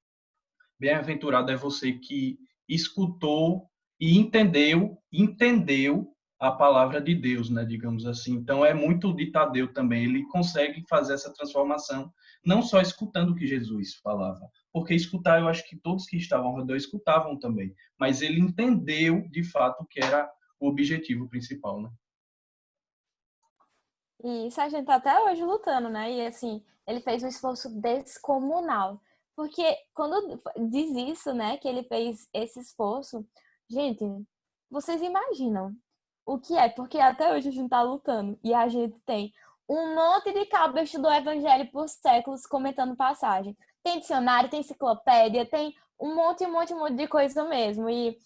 Bem-aventurado é você que escutou e entendeu, entendeu a palavra de Deus, né, digamos assim. Então é muito de Tadeu também, ele consegue fazer essa transformação não só escutando o que Jesus falava, porque escutar eu acho que todos que estavam ao redor escutavam também, mas ele entendeu de fato que era o objetivo principal, né? E isso a gente tá até hoje lutando, né? E assim, ele fez um esforço descomunal. Porque quando diz isso, né, que ele fez esse esforço, gente, vocês imaginam o que é? Porque até hoje a gente tá lutando e a gente tem um monte de cabo do evangelho por séculos comentando passagem. Tem dicionário, tem enciclopédia, tem um monte, um monte, um monte de coisa mesmo. E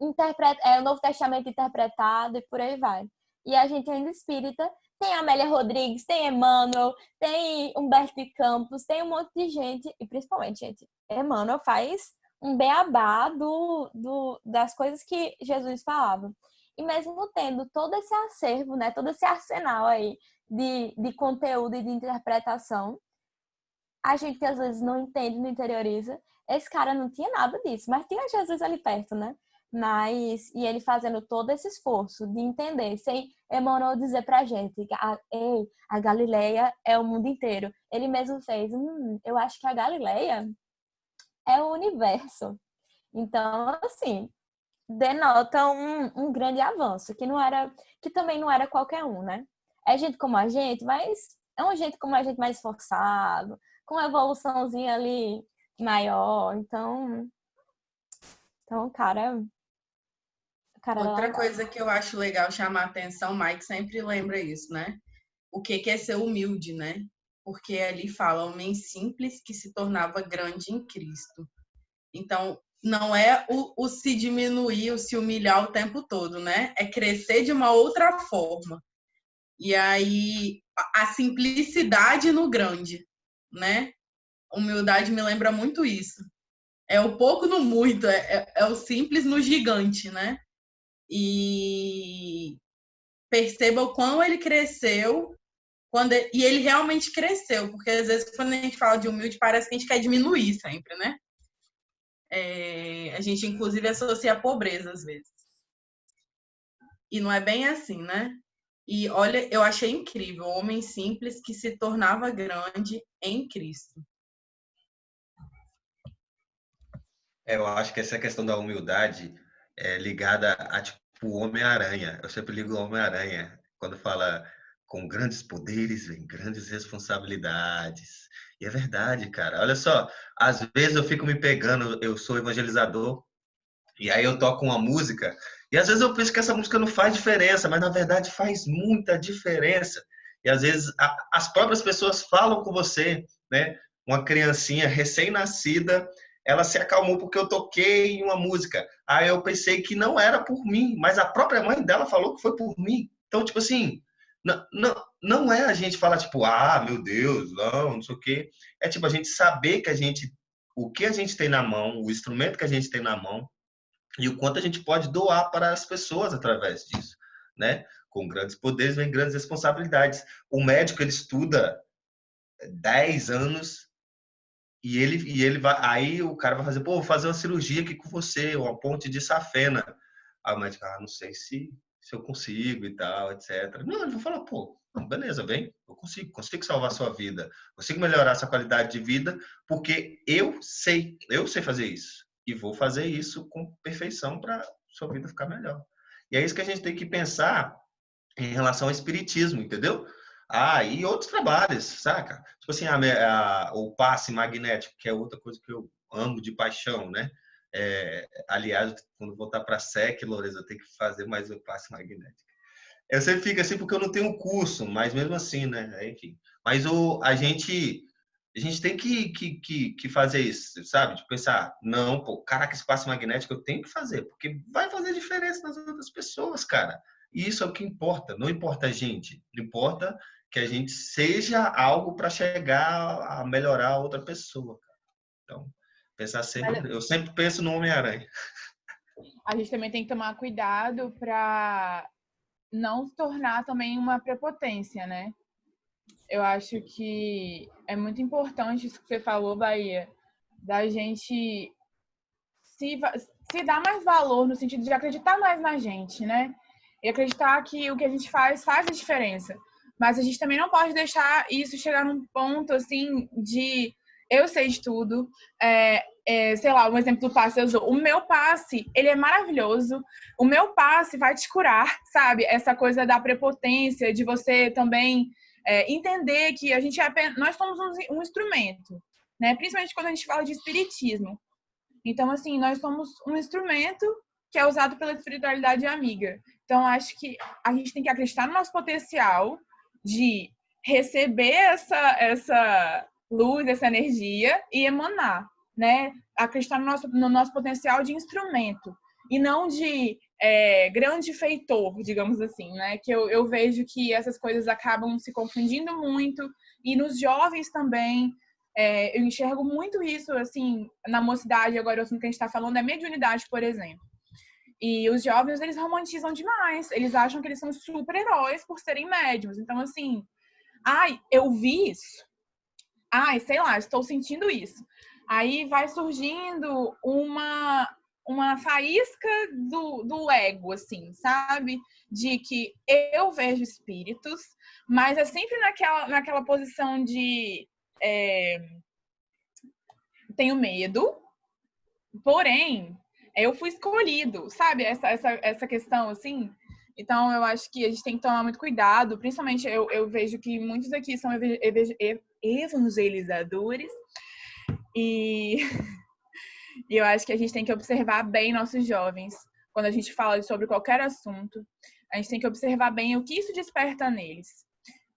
interpreta, é o Novo Testamento interpretado e por aí vai. E a gente ainda espírita tem Amélia Rodrigues, tem Emmanuel, tem Humberto de Campos, tem um monte de gente, e principalmente, gente, Emmanuel faz um beabá do, do, das coisas que Jesus falava. E mesmo tendo todo esse acervo, né, todo esse arsenal aí de, de conteúdo e de interpretação, a gente que às vezes não entende, não interioriza, esse cara não tinha nada disso, mas tinha Jesus ali perto, né? Mas, e ele fazendo todo esse esforço de entender, sem Emmanuel dizer pra gente que a, ei, a Galileia é o mundo inteiro. Ele mesmo fez, hum, eu acho que a Galileia é o universo. Então, assim, denota um, um grande avanço, que não era, que também não era qualquer um, né? É gente como a gente, mas é um jeito como a gente mais esforçado, com uma evoluçãozinha ali maior. Então, então, cara, Outra coisa que eu acho legal chamar a atenção, Mike sempre lembra isso, né? O que é ser humilde, né? Porque ali fala homem simples que se tornava grande em Cristo. Então, não é o, o se diminuir, o se humilhar o tempo todo, né? É crescer de uma outra forma. E aí, a simplicidade no grande, né? Humildade me lembra muito isso. É o pouco no muito, é, é, é o simples no gigante, né? E perceba o quão ele cresceu quando ele, e ele realmente cresceu, porque às vezes quando a gente fala de humilde parece que a gente quer diminuir sempre, né? é, a gente inclusive associa a pobreza às vezes. E não é bem assim, né? E olha, eu achei incrível, o homem simples que se tornava grande em Cristo. É, eu acho que essa questão da humildade é ligada a tipo o Homem-Aranha. Eu sempre ligo o Homem-Aranha quando fala com grandes poderes vem grandes responsabilidades. E é verdade, cara. Olha só, às vezes eu fico me pegando, eu sou evangelizador, e aí eu toco uma música, e às vezes eu penso que essa música não faz diferença, mas na verdade faz muita diferença. E às vezes a, as próprias pessoas falam com você, né? Uma criancinha recém-nascida, ela se acalmou porque eu toquei uma música. Aí eu pensei que não era por mim, mas a própria mãe dela falou que foi por mim. Então, tipo assim, não, não, não é a gente falar, tipo, ah, meu Deus, não, não sei o quê. É tipo a gente saber que a gente, o que a gente tem na mão, o instrumento que a gente tem na mão, e o quanto a gente pode doar para as pessoas através disso, né? Com grandes poderes vem grandes responsabilidades. O médico, ele estuda 10 anos e ele, e ele vai, aí o cara vai fazer, pô, vou fazer uma cirurgia aqui com você, uma ponte de safena. Aí o médico, ah, não sei se se eu consigo e tal, etc. Não, ele vai falar, pô, beleza, vem, eu consigo, consigo salvar sua vida, consigo melhorar essa qualidade de vida, porque eu sei, eu sei fazer isso. E vou fazer isso com perfeição para sua vida ficar melhor. E é isso que a gente tem que pensar em relação ao espiritismo, entendeu? Ah, e outros trabalhos, saca? Tipo assim, a, a, o passe magnético, que é outra coisa que eu amo de paixão, né? É, aliás, quando voltar para a SEC, Lourenço, eu tenho que fazer mais um passe magnético. Eu sempre fico assim porque eu não tenho curso, mas mesmo assim, né? Enfim. Mas o, a gente a gente tem que, que, que, que fazer isso, sabe? De pensar, não, pô, caraca, esse passe magnético eu tenho que fazer, porque vai fazer diferença nas outras pessoas, cara. E isso é o que importa, não importa a gente, importa que a gente seja algo para chegar a melhorar a outra pessoa. Cara. Então, Pensar sempre, eu sempre penso no Homem-Aranha. A gente também tem que tomar cuidado para não se tornar também uma prepotência, né? Eu acho que é muito importante isso que você falou, Bahia, da gente se, se dar mais valor no sentido de acreditar mais na gente, né? E acreditar que o que a gente faz faz a diferença. Mas a gente também não pode deixar isso chegar num ponto assim de eu sei de tudo. É, é, sei lá, um exemplo do passe eu O meu passe, ele é maravilhoso. O meu passe vai te curar, sabe? Essa coisa da prepotência, de você também é, entender que a gente é apenas, nós somos um, um instrumento, né? Principalmente quando a gente fala de espiritismo. Então, assim, nós somos um instrumento que é usado pela espiritualidade amiga. Então, acho que a gente tem que acreditar no nosso potencial de receber essa, essa luz, essa energia e emanar, né? Acreditar no nosso, no nosso potencial de instrumento e não de é, grande feitor, digamos assim, né? Que eu, eu vejo que essas coisas acabam se confundindo muito e nos jovens também. É, eu enxergo muito isso, assim, na mocidade, agora o assunto que a gente está falando é mediunidade, por exemplo. E os jovens, eles romantizam demais. Eles acham que eles são super-heróis por serem médiums. Então, assim, ai, eu vi isso ai, sei lá, estou sentindo isso. Aí vai surgindo uma uma faísca do, do ego, assim, sabe? De que eu vejo espíritos, mas é sempre naquela, naquela posição de é, tenho medo, porém, eu fui escolhido, sabe? Essa, essa, essa questão, assim. Então, eu acho que a gente tem que tomar muito cuidado, principalmente eu, eu vejo que muitos aqui são evangelizadores e, e eu acho que a gente tem que observar bem nossos jovens quando a gente fala sobre qualquer assunto. A gente tem que observar bem o que isso desperta neles,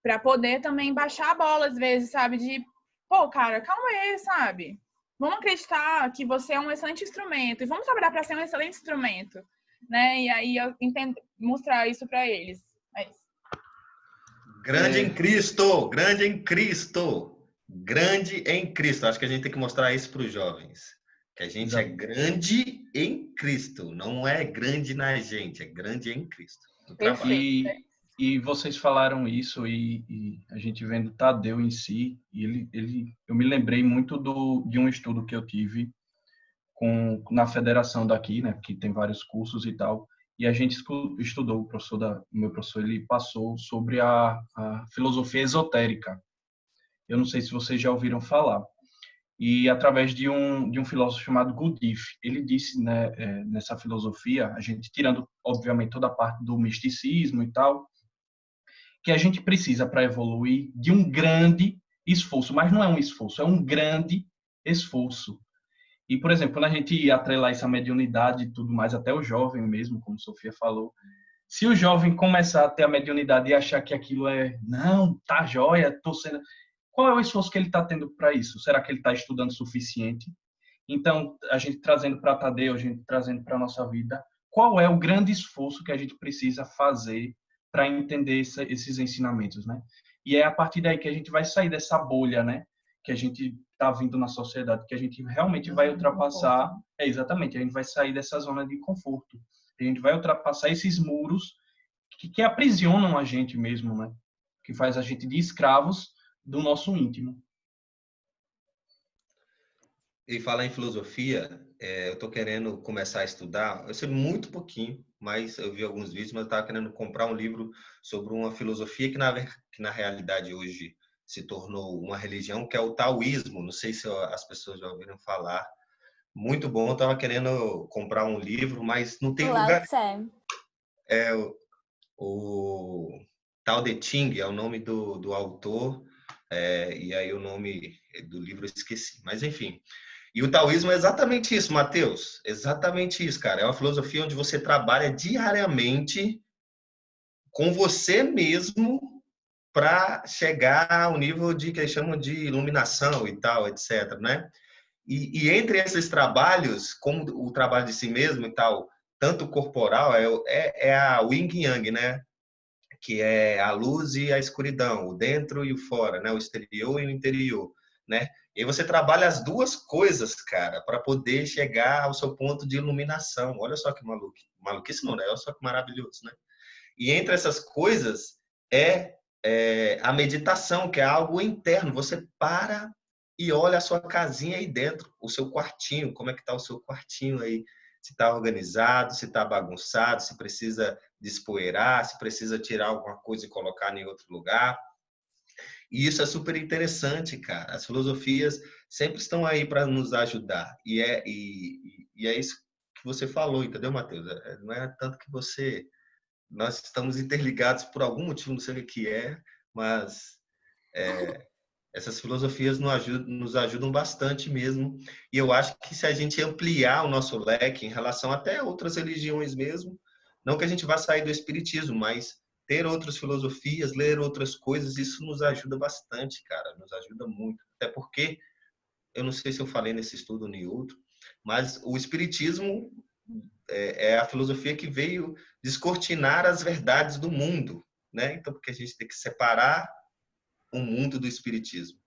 para poder também baixar a bola às vezes, sabe? De, pô, cara, calma aí, sabe? Vamos acreditar que você é um excelente instrumento e vamos trabalhar para ser um excelente instrumento, né? E aí eu entendo, mostrar isso para eles. É isso. Grande é. em Cristo, grande em Cristo, grande em Cristo. Acho que a gente tem que mostrar isso para os jovens. Que a gente é grande em Cristo, não é grande na gente, é grande em Cristo. E, e vocês falaram isso e, e, a gente vendo Tadeu em si, ele, ele, eu me lembrei muito do, de um estudo que eu tive com, na federação daqui, né, que tem vários cursos e tal, e a gente estudou, o professor da, meu professor, ele passou sobre a, a filosofia esotérica. Eu não sei se vocês já ouviram falar. E através de um, de um filósofo chamado Gurdjieff, ele disse né, é, nessa filosofia, a gente tirando, obviamente, toda a parte do misticismo e tal, que a gente precisa, para evoluir, de um grande esforço, mas não é um esforço, é um grande esforço. E, por exemplo, quando a gente atrelar essa mediunidade e tudo mais, até o jovem mesmo, como Sofia falou, se o jovem começar a ter a mediunidade e achar que aquilo é, não, tá jóia, tô sendo. Qual é o esforço que ele está tendo para isso? Será que ele está estudando o suficiente? Então, a gente trazendo para Tadeu, a gente trazendo para a nossa vida, qual é o grande esforço que a gente precisa fazer para entender essa, esses ensinamentos, né? E é a partir daí que a gente vai sair dessa bolha, né? Que a gente está vindo na sociedade, que a gente realmente vai ultrapassar. É exatamente, a gente vai sair dessa zona de conforto. A gente vai ultrapassar esses muros que, que aprisionam a gente mesmo, né? Que faz a gente de escravos do nosso íntimo. E falar em filosofia, é, eu estou querendo começar a estudar. Eu sei muito pouquinho, mas eu vi alguns vídeos, mas eu estava querendo comprar um livro sobre uma filosofia que na, que na realidade hoje se tornou uma religião, que é o taoísmo. Não sei se as pessoas já ouviram falar. Muito bom, eu estava querendo comprar um livro, mas não tem Olá, lugar. É o, o Tao Te Ching é o nome do, do autor, é, e aí o nome do livro eu esqueci. Mas enfim, e o taoísmo é exatamente isso, Mateus. Exatamente isso, cara. É uma filosofia onde você trabalha diariamente com você mesmo para chegar ao nível de que eles chamam de iluminação e tal, etc, né? E, e, entre esses trabalhos, como o trabalho de si mesmo e tal, tanto corporal, é, é, é a Yin Yang, né? Que é a luz e a escuridão, o dentro e o fora, né? O exterior e o interior, né? E você trabalha as duas coisas, cara, para poder chegar ao seu ponto de iluminação. Olha só que maluco. Maluquice não, né? Olha só que maravilhoso, né? E entre essas coisas é, é a meditação, que é algo interno. Você para e olha a sua casinha aí dentro, o seu quartinho, como é que tá o seu quartinho aí? Se está organizado, se está bagunçado, se precisa despoeirar, se precisa tirar alguma coisa e colocar em outro lugar. E isso é super interessante, cara. As filosofias sempre estão aí para nos ajudar. E é, e, e, é isso que você falou, entendeu, Matheus? É, não é tanto que você. Nós estamos interligados por algum motivo, não sei o que é, mas é, essas filosofias nos ajudam, nos ajudam bastante mesmo. E eu acho que se a gente ampliar o nosso leque em relação até outras religiões mesmo, não que a gente vá sair do espiritismo, mas ter outras filosofias, ler outras coisas, isso nos ajuda bastante, cara, nos ajuda muito. Até porque, eu não sei se eu falei nesse estudo ou em outro, mas o Espiritismo é, é, a filosofia que veio descortinar as verdades do mundo, né? Então, porque a gente tem que separar o mundo do Espiritismo.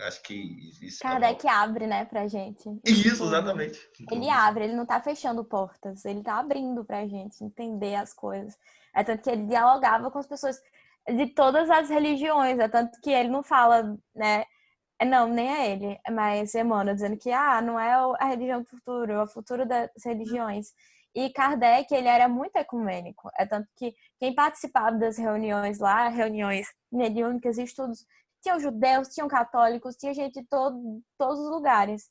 Acho que isso. Kardec é uma... abre, né, pra gente. Isso, exatamente. Ele abre, ele não tá fechando portas, ele tá abrindo pra gente entender as coisas. É tanto que ele dialogava com as pessoas de todas as religiões, é tanto que ele não fala, né? É, não, nem é ele, mas Emmanuel dizendo que ah, não é a religião do futuro, é o futuro das religiões. E Kardec, ele era muito ecumênico. É tanto que quem participava das reuniões lá, reuniões mediúnicas e estudos, tinham judeus, tinham católicos, tinha gente de todo, todos os lugares.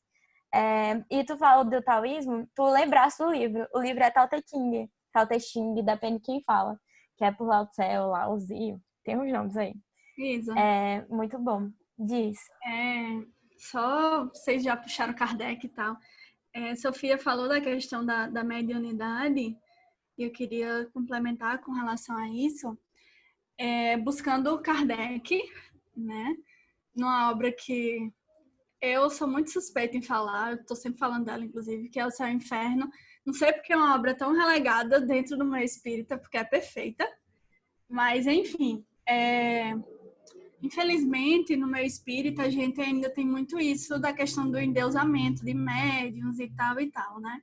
É, e tu falou do taoísmo, tu lembraste do livro. O livro é Tao Te Ching, Tao Te Ching, depende de quem fala. Que é por Lao Tse ou Lao Zi, tem uns nomes aí. Isso. É muito bom. Diz. É, só vocês já puxaram Kardec e tal. É, Sofia falou da questão da, da mediunidade e eu queria complementar com relação a isso. É, buscando Kardec, né? Numa obra que eu sou muito suspeita em falar, eu tô sempre falando dela, inclusive, que é O Céu e o Inferno. Não sei porque é uma obra tão relegada dentro do meu espírita, porque é perfeita. Mas, enfim, é... infelizmente, no meu espírita, a gente ainda tem muito isso da questão do endeusamento de médiums e tal e tal, né?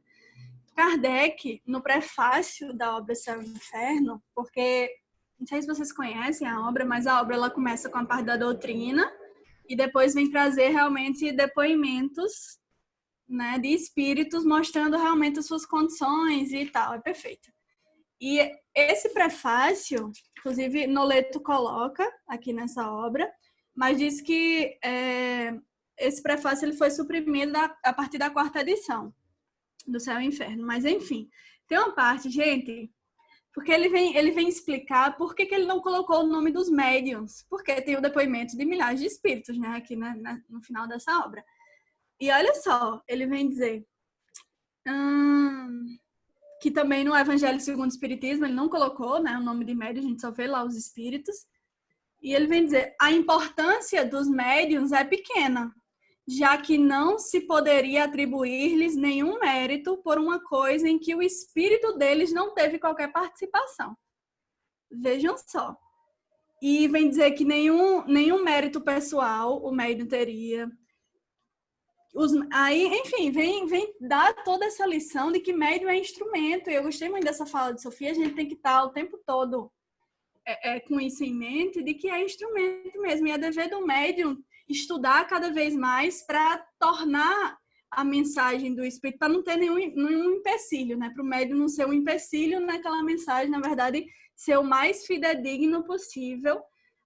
Kardec, no prefácio da obra Céu e Inferno, porque não sei se vocês conhecem a obra, mas a obra ela começa com a parte da doutrina e depois vem trazer realmente depoimentos né, de espíritos mostrando realmente as suas condições e tal. É perfeito. E esse prefácio, inclusive Noleto coloca aqui nessa obra, mas diz que é, esse prefácio ele foi suprimido a partir da quarta edição do Céu e Inferno. Mas enfim, tem uma parte, gente, porque ele vem, ele vem explicar por que, que ele não colocou o nome dos médiums, porque tem o depoimento de milhares de espíritos, né, aqui na, na, no final dessa obra. E olha só, ele vem dizer hum, que também no Evangelho segundo o Espiritismo ele não colocou né, o nome de médium, a gente só vê lá os espíritos. E ele vem dizer: a importância dos médiums é pequena, já que não se poderia atribuir-lhes nenhum mérito por uma coisa em que o espírito deles não teve qualquer participação. Vejam só. E vem dizer que nenhum, nenhum mérito pessoal o médium teria. Os, aí, enfim, vem, vem dar toda essa lição de que médium é instrumento. Eu gostei muito dessa fala de Sofia. A gente tem que estar o tempo todo é, é, com isso em mente, de que é instrumento mesmo. E é dever do médium estudar cada vez mais para tornar a mensagem do Espírito, para não ter nenhum, nenhum empecilho, né? Para o médium não ser um empecilho naquela mensagem, na verdade, ser o mais fidedigno possível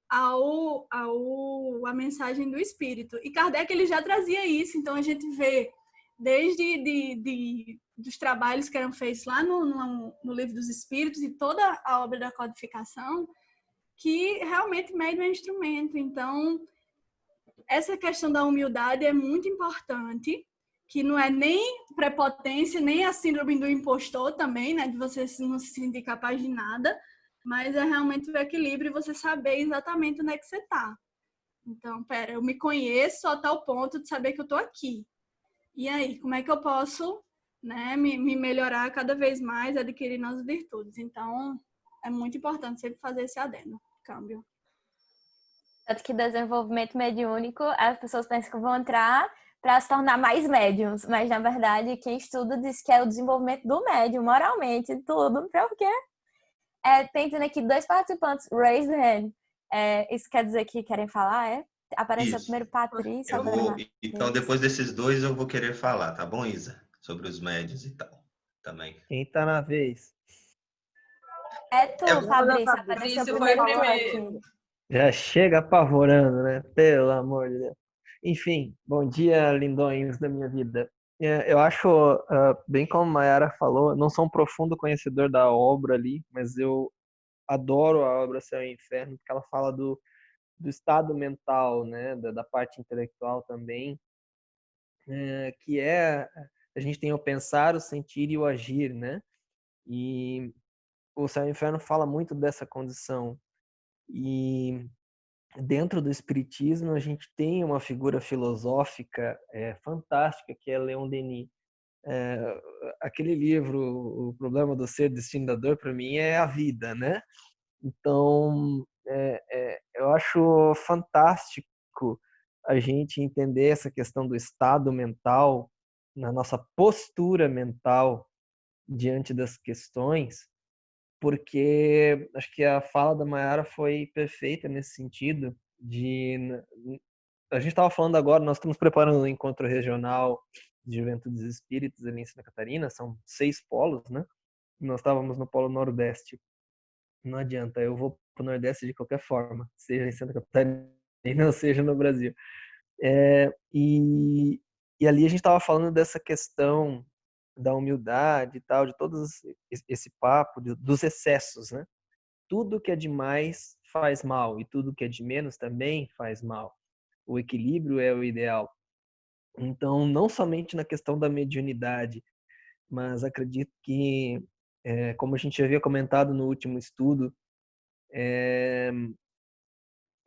ao, ao a mensagem do Espírito. E Kardec ele já trazia isso, então a gente vê desde de, de, dos trabalhos que eram feitos lá no, no, no livro dos Espíritos e toda a obra da codificação, que realmente médium é instrumento. Então, essa questão da humildade é muito importante, que não é nem prepotência, nem a síndrome do impostor também, né? De você não se sentir capaz de nada, mas é realmente o equilíbrio e você saber exatamente onde é que você está. Então, pera, eu me conheço a tal ponto de saber que eu estou aqui. E aí, como é que eu posso né, me, me melhorar cada vez mais, adquirir novas virtudes? Então, é muito importante sempre fazer esse adendo, câmbio. Tanto que desenvolvimento mediúnico, as pessoas pensam que vão entrar para se tornar mais médiums, mas na verdade quem estuda diz que é o desenvolvimento do médium, moralmente, tudo, porque é, tem aqui dois participantes, raise the hand. É, isso quer dizer que querem falar, é? Apareceu isso. primeiro Patrícia. Vou, então, depois desses dois, eu vou querer falar, tá bom, Isa? Sobre os médios e tal. Também. Quem tá na vez? É tu, Fabrício. Apareceu primeiro, primeiro. Já chega apavorando, né? Pelo amor de Deus. Enfim, bom dia, lindões da minha vida. É, eu acho, uh, bem como a Mayara falou, não sou um profundo conhecedor da obra ali, mas eu adoro a obra Céu e Inferno, porque ela fala do, do estado mental, né? Da, da parte intelectual também, é, que é a gente tem o pensar, o sentir e o agir, né? E o Céu e Inferno fala muito dessa condição e dentro do espiritismo a gente tem uma figura filosófica é, fantástica que é Leon Denis. É, aquele livro, O Problema do Ser Destino da Dor, para mim é a vida, né? Então, é, é, eu acho fantástico a gente entender essa questão do estado mental, na nossa postura mental diante das questões, porque acho que a fala da Mayara foi perfeita nesse sentido de a gente estava falando agora, nós estamos preparando um encontro regional de Juventudes Espíritas ali em Santa Catarina, são seis polos, né? Nós estávamos no polo Nordeste. Não adianta, eu vou para o Nordeste de qualquer forma, seja em Santa Catarina ou seja no Brasil. É, e, e ali a gente estava falando dessa questão da humildade e tal, de todo esse papo dos excessos, né? Tudo que é demais faz mal e tudo que é de menos também faz mal. O equilíbrio é o ideal. Então, não somente na questão da mediunidade, mas acredito que, é, como a gente havia comentado no último estudo, é,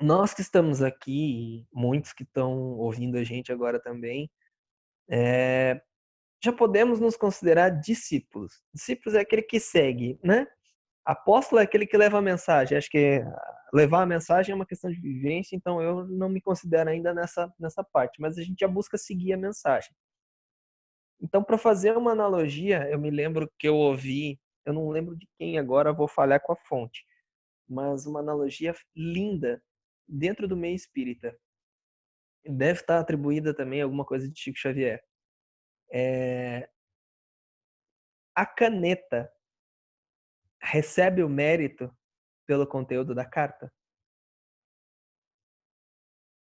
nós que estamos aqui, muitos que estão ouvindo a gente agora também, é, já podemos nos considerar discípulos. Discípulos é aquele que segue, né? Apóstolo é aquele que leva a mensagem. Acho que levar a mensagem é uma questão de vivência, então eu não me considero ainda nessa, nessa parte, mas a gente já busca seguir a mensagem. Então, para fazer uma analogia, eu me lembro que eu ouvi, eu não lembro de quem agora, vou falhar com a fonte, mas uma analogia linda dentro do meio espírita. Deve estar atribuída também a alguma coisa de Chico Xavier É... A caneta recebe o mérito pelo conteúdo da carta?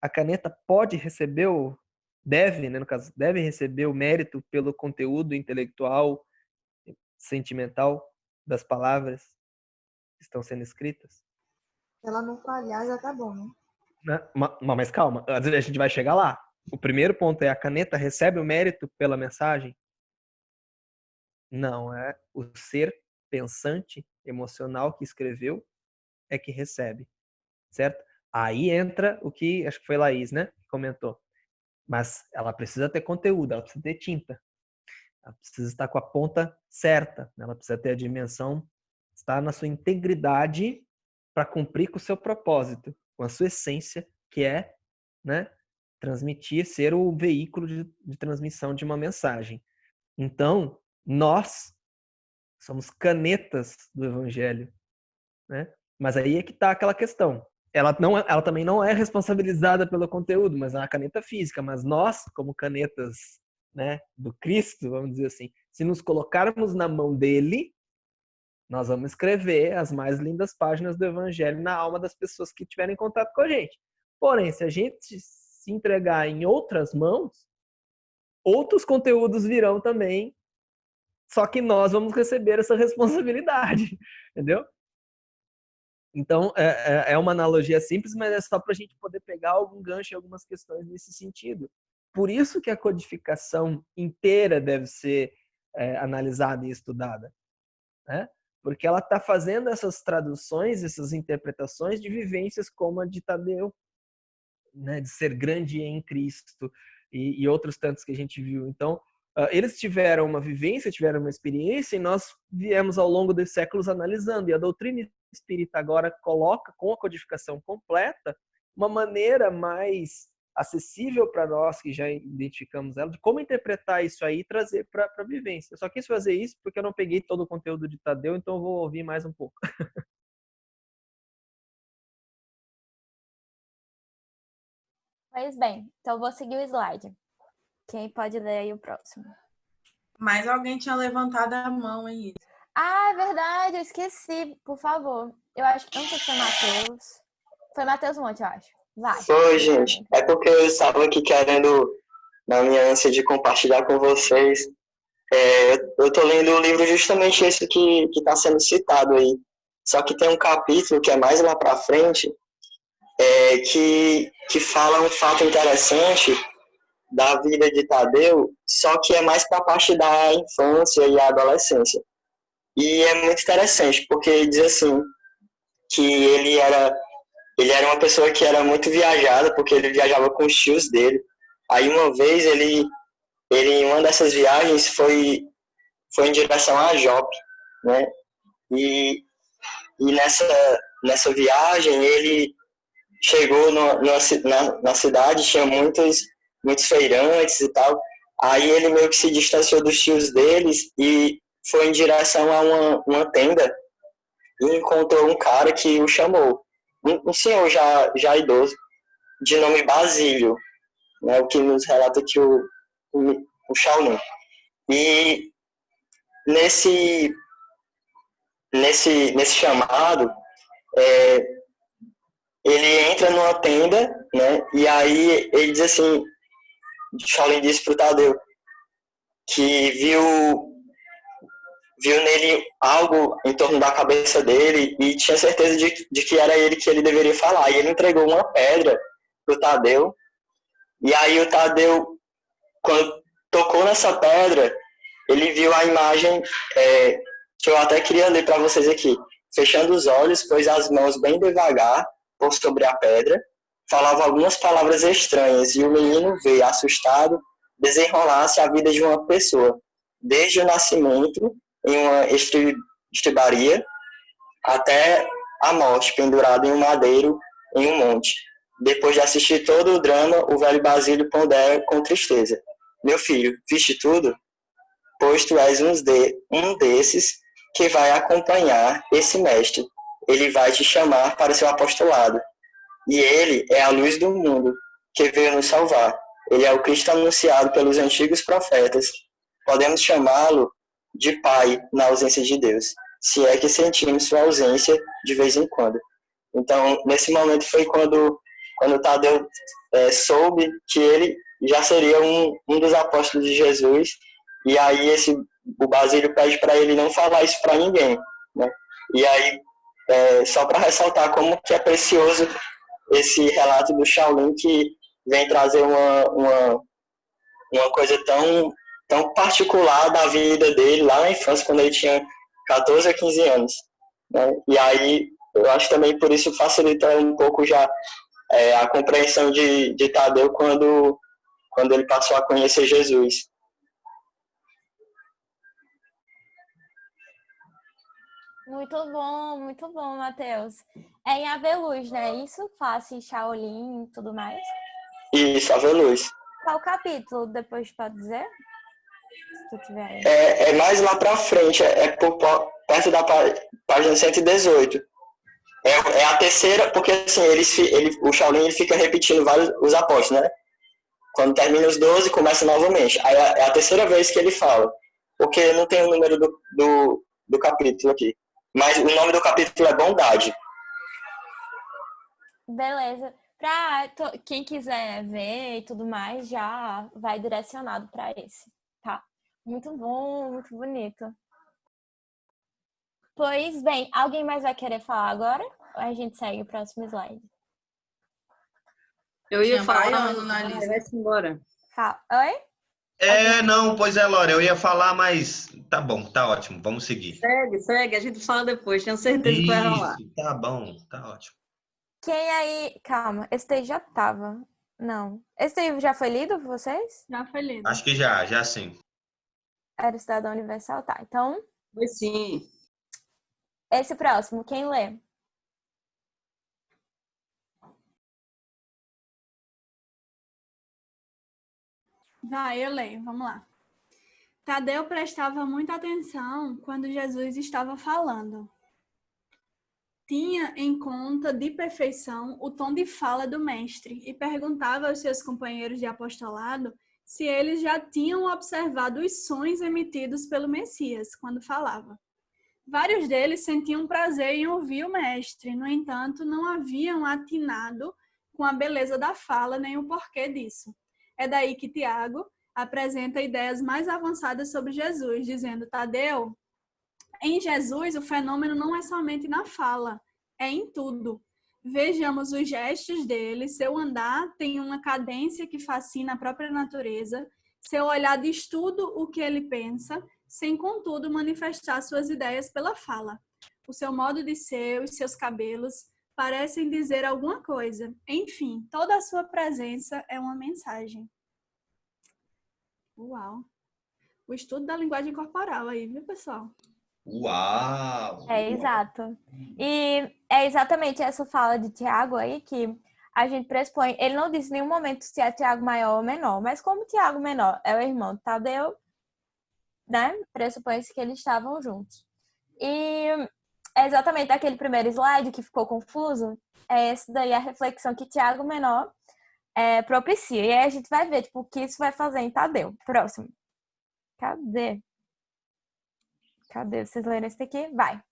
A caneta pode receber o deve, né, no caso, deve receber o mérito pelo conteúdo intelectual, sentimental das palavras que estão sendo escritas? Se ela não falhar, já tá bom, né? né? Mas calma, a gente vai chegar lá. O primeiro ponto é a caneta recebe o mérito pela mensagem? Não, é o ser pensante, emocional que escreveu é que recebe, certo? Aí entra o que acho que foi Laís, né? Que comentou. Mas ela precisa ter conteúdo, ela precisa ter tinta. Ela precisa estar com a ponta certa, né? ela precisa ter a dimensão, estar na sua integridade para cumprir com o seu propósito, com a sua essência, que é né, transmitir, ser o veículo de, de transmissão de uma mensagem. Então, nós somos canetas do evangelho, né? Mas aí é que está aquela questão. Ela, não, é, ela também não é responsabilizada pelo conteúdo, mas é uma caneta física. Mas nós, como canetas né, do Cristo, vamos dizer assim, se nos colocarmos na mão dele, nós vamos escrever as mais lindas páginas do Evangelho na alma das pessoas que tiverem contato com a gente. Porém, se a gente se entregar em outras mãos, outros conteúdos virão também, só que nós vamos receber essa responsabilidade, entendeu? Então, é, é, é uma analogia simples, mas é só para a gente poder pegar algum gancho em algumas questões nesse sentido. Por isso que a codificação inteira deve ser é, analisada e estudada, né? porque ela está fazendo essas traduções, essas interpretações de vivências como a de Tadeu, né? de ser grande em Cristo e, e outros tantos que a gente viu. Então, Uh, eles tiveram uma vivência, tiveram uma experiência, e nós viemos ao longo dos séculos analisando. E a doutrina espírita agora coloca, com a codificação completa, uma maneira mais acessível para nós que já identificamos ela, de como interpretar isso aí e trazer para a vivência. Eu só quis fazer isso porque eu não peguei todo o conteúdo de Tadeu, então eu vou ouvir mais um pouco. Pois bem, então eu vou seguir o slide. Quem pode ler aí o próximo? Mas alguém tinha levantado a mão aí. Ah, é verdade, eu esqueci, por favor. Eu acho que não sei se foi Matheus. Foi Matheus Monte, eu acho. Vai. Foi, gente. É porque eu estava aqui querendo, na minha ânsia de compartilhar com vocês, é, eu estou lendo o livro justamente esse que está sendo citado aí. Só que tem um capítulo que é mais lá para frente, é, que, que fala um fato interessante da vida de Tadeu, só que é mais para a parte da infância e adolescência. E é muito interessante, porque diz assim, que ele era ele era uma pessoa que era muito viajada, porque ele viajava com os tios dele. Aí uma vez ele, ele em uma dessas viagens foi, foi em direção a Jope, né? E, e nessa, nessa viagem ele chegou no, no, na, na cidade, tinha muitos, muitos feirantes e tal. Aí ele meio que se distanciou dos tios deles e foi em direção a uma, uma tenda e encontrou um cara que o chamou um, um senhor já, já idoso, de nome Basílio, né, o que nos relata que o, o, o Shaolin. E nesse, nesse, nesse chamado, é, ele entra numa tenda, né, e aí ele diz assim, Shaolin disse para o Tadeu, que viu viu nele algo em torno da cabeça dele e tinha certeza de, de que era ele que ele deveria falar. E ele entregou uma pedra pro Tadeu. E aí o Tadeu, quando tocou nessa pedra, ele viu a imagem é, que eu até queria ler para vocês aqui. Fechando os olhos, pôs as mãos bem devagar por sobre a pedra, falava algumas palavras estranhas e o menino veio, assustado, desenrolar-se a vida de uma pessoa, desde o nascimento em uma estribaria até a morte, pendurado em um madeiro em um monte. Depois de assistir todo o drama, o velho Basílio pondera com tristeza. Meu filho, viste tudo? Pois tu és um, de, um desses que vai acompanhar esse mestre. Ele vai te chamar para seu apostolado. E ele é a luz do mundo que veio nos salvar. Ele é o Cristo anunciado pelos antigos profetas podemos chamá-lo de pai na ausência de Deus, se é que sentimos sua ausência de vez em quando. Então, nesse momento foi quando, quando Tadeu é, soube que ele já seria um, um dos apóstolos de Jesus, e aí esse, o Basílio pede para ele não falar isso para ninguém. Né? E aí, é, só para ressaltar como que é precioso esse relato do Shaolin, que vem trazer uma, uma, uma coisa tão, tão particular da vida dele lá na infância, quando ele tinha 14 a 15 anos. Né? E aí, eu acho também por isso facilita um pouco já é, a compreensão de, de Tadeu quando, quando ele passou a conhecer Jesus. Muito bom, muito bom, Matheus. É em Aveluz, né? Isso, classe Shaolin e tudo mais? Isso, Aveluz. Qual capítulo depois pode dizer? Se tu tiver aí. É, é mais lá pra frente, é, é por, perto da página 118. É, é a terceira, porque assim, ele, ele, o Shaolin ele fica repetindo vários os apóstolos, né? Quando termina os 12, começa novamente. Aí é, é a terceira vez que ele fala. Porque não tem o número do, do, do capítulo aqui. Mas o nome do capítulo é Bondade. Beleza. Pra quem quiser ver e tudo mais, já vai direcionado para esse, tá? Muito bom, muito bonito. Pois bem, alguém mais vai querer falar agora? Ou a gente segue o próximo slide? Eu ia falar, mas lista. vai-se embora. Fala. Oi? É, não, pois é, Laura, eu ia falar, mas tá bom, tá ótimo, vamos seguir. Segue, segue, a gente fala depois, tenho certeza que vai rolar. Isso, tá bom, tá ótimo. Quem aí. Calma, esse daí já tava. Não. Esse daí já foi lido por vocês? Já foi lido. Acho que já, já sim. Era o Cidadão Universal? Tá. Então, Foi sim. esse próximo, quem lê? Vai, eu leio, vamos lá. Tadeu prestava muita atenção quando Jesus estava falando. Tinha em conta de perfeição o tom de fala do mestre e perguntava aos seus companheiros de apostolado se eles já tinham observado os sons emitidos pelo Messias quando falava. Vários deles sentiam prazer em ouvir o mestre, no entanto, não haviam atinado com a beleza da fala nem o porquê disso. É daí que Tiago apresenta ideias mais avançadas sobre Jesus, dizendo: Tadeu, em Jesus o fenômeno não é somente na fala, é em tudo. Vejamos os gestos dele, seu andar tem uma cadência que fascina a própria natureza, seu olhar diz tudo o que ele pensa, sem contudo manifestar suas ideias pela fala. O seu modo de ser, os seus cabelos parecem dizer alguma coisa. Enfim, toda a sua presença é uma mensagem. Uau! O estudo da linguagem corporal aí, viu, pessoal? Uau! É, exato. E é exatamente essa fala de Tiago aí que a gente pressupõe. Ele não disse em nenhum momento se é Tiago maior ou menor, mas como Tiago menor é o irmão de Tadeu, né? Pressupõe-se que eles estavam juntos. E é exatamente aquele primeiro slide que ficou confuso. É esse daí a reflexão que Tiago menor é, propicia. E aí a gente vai ver tipo, o que isso vai fazer em Tadeu. Próximo. Cadê? Cadê? Vocês leram esse daqui? Vai.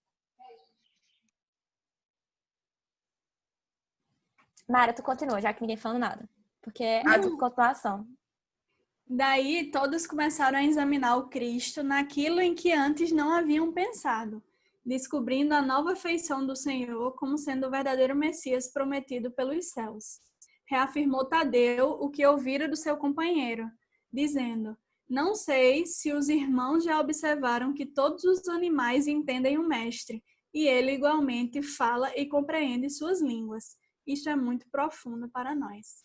Mara, tu continua, já que ninguém falou nada. Porque é a continuação. Daí todos começaram a examinar o Cristo naquilo em que antes não haviam pensado, descobrindo a nova feição do Senhor como sendo o verdadeiro Messias prometido pelos céus. Reafirmou Tadeu o que ouvira do seu companheiro, dizendo: Não sei se os irmãos já observaram que todos os animais entendem o Mestre, e ele igualmente fala e compreende suas línguas. Isso é muito profundo para nós.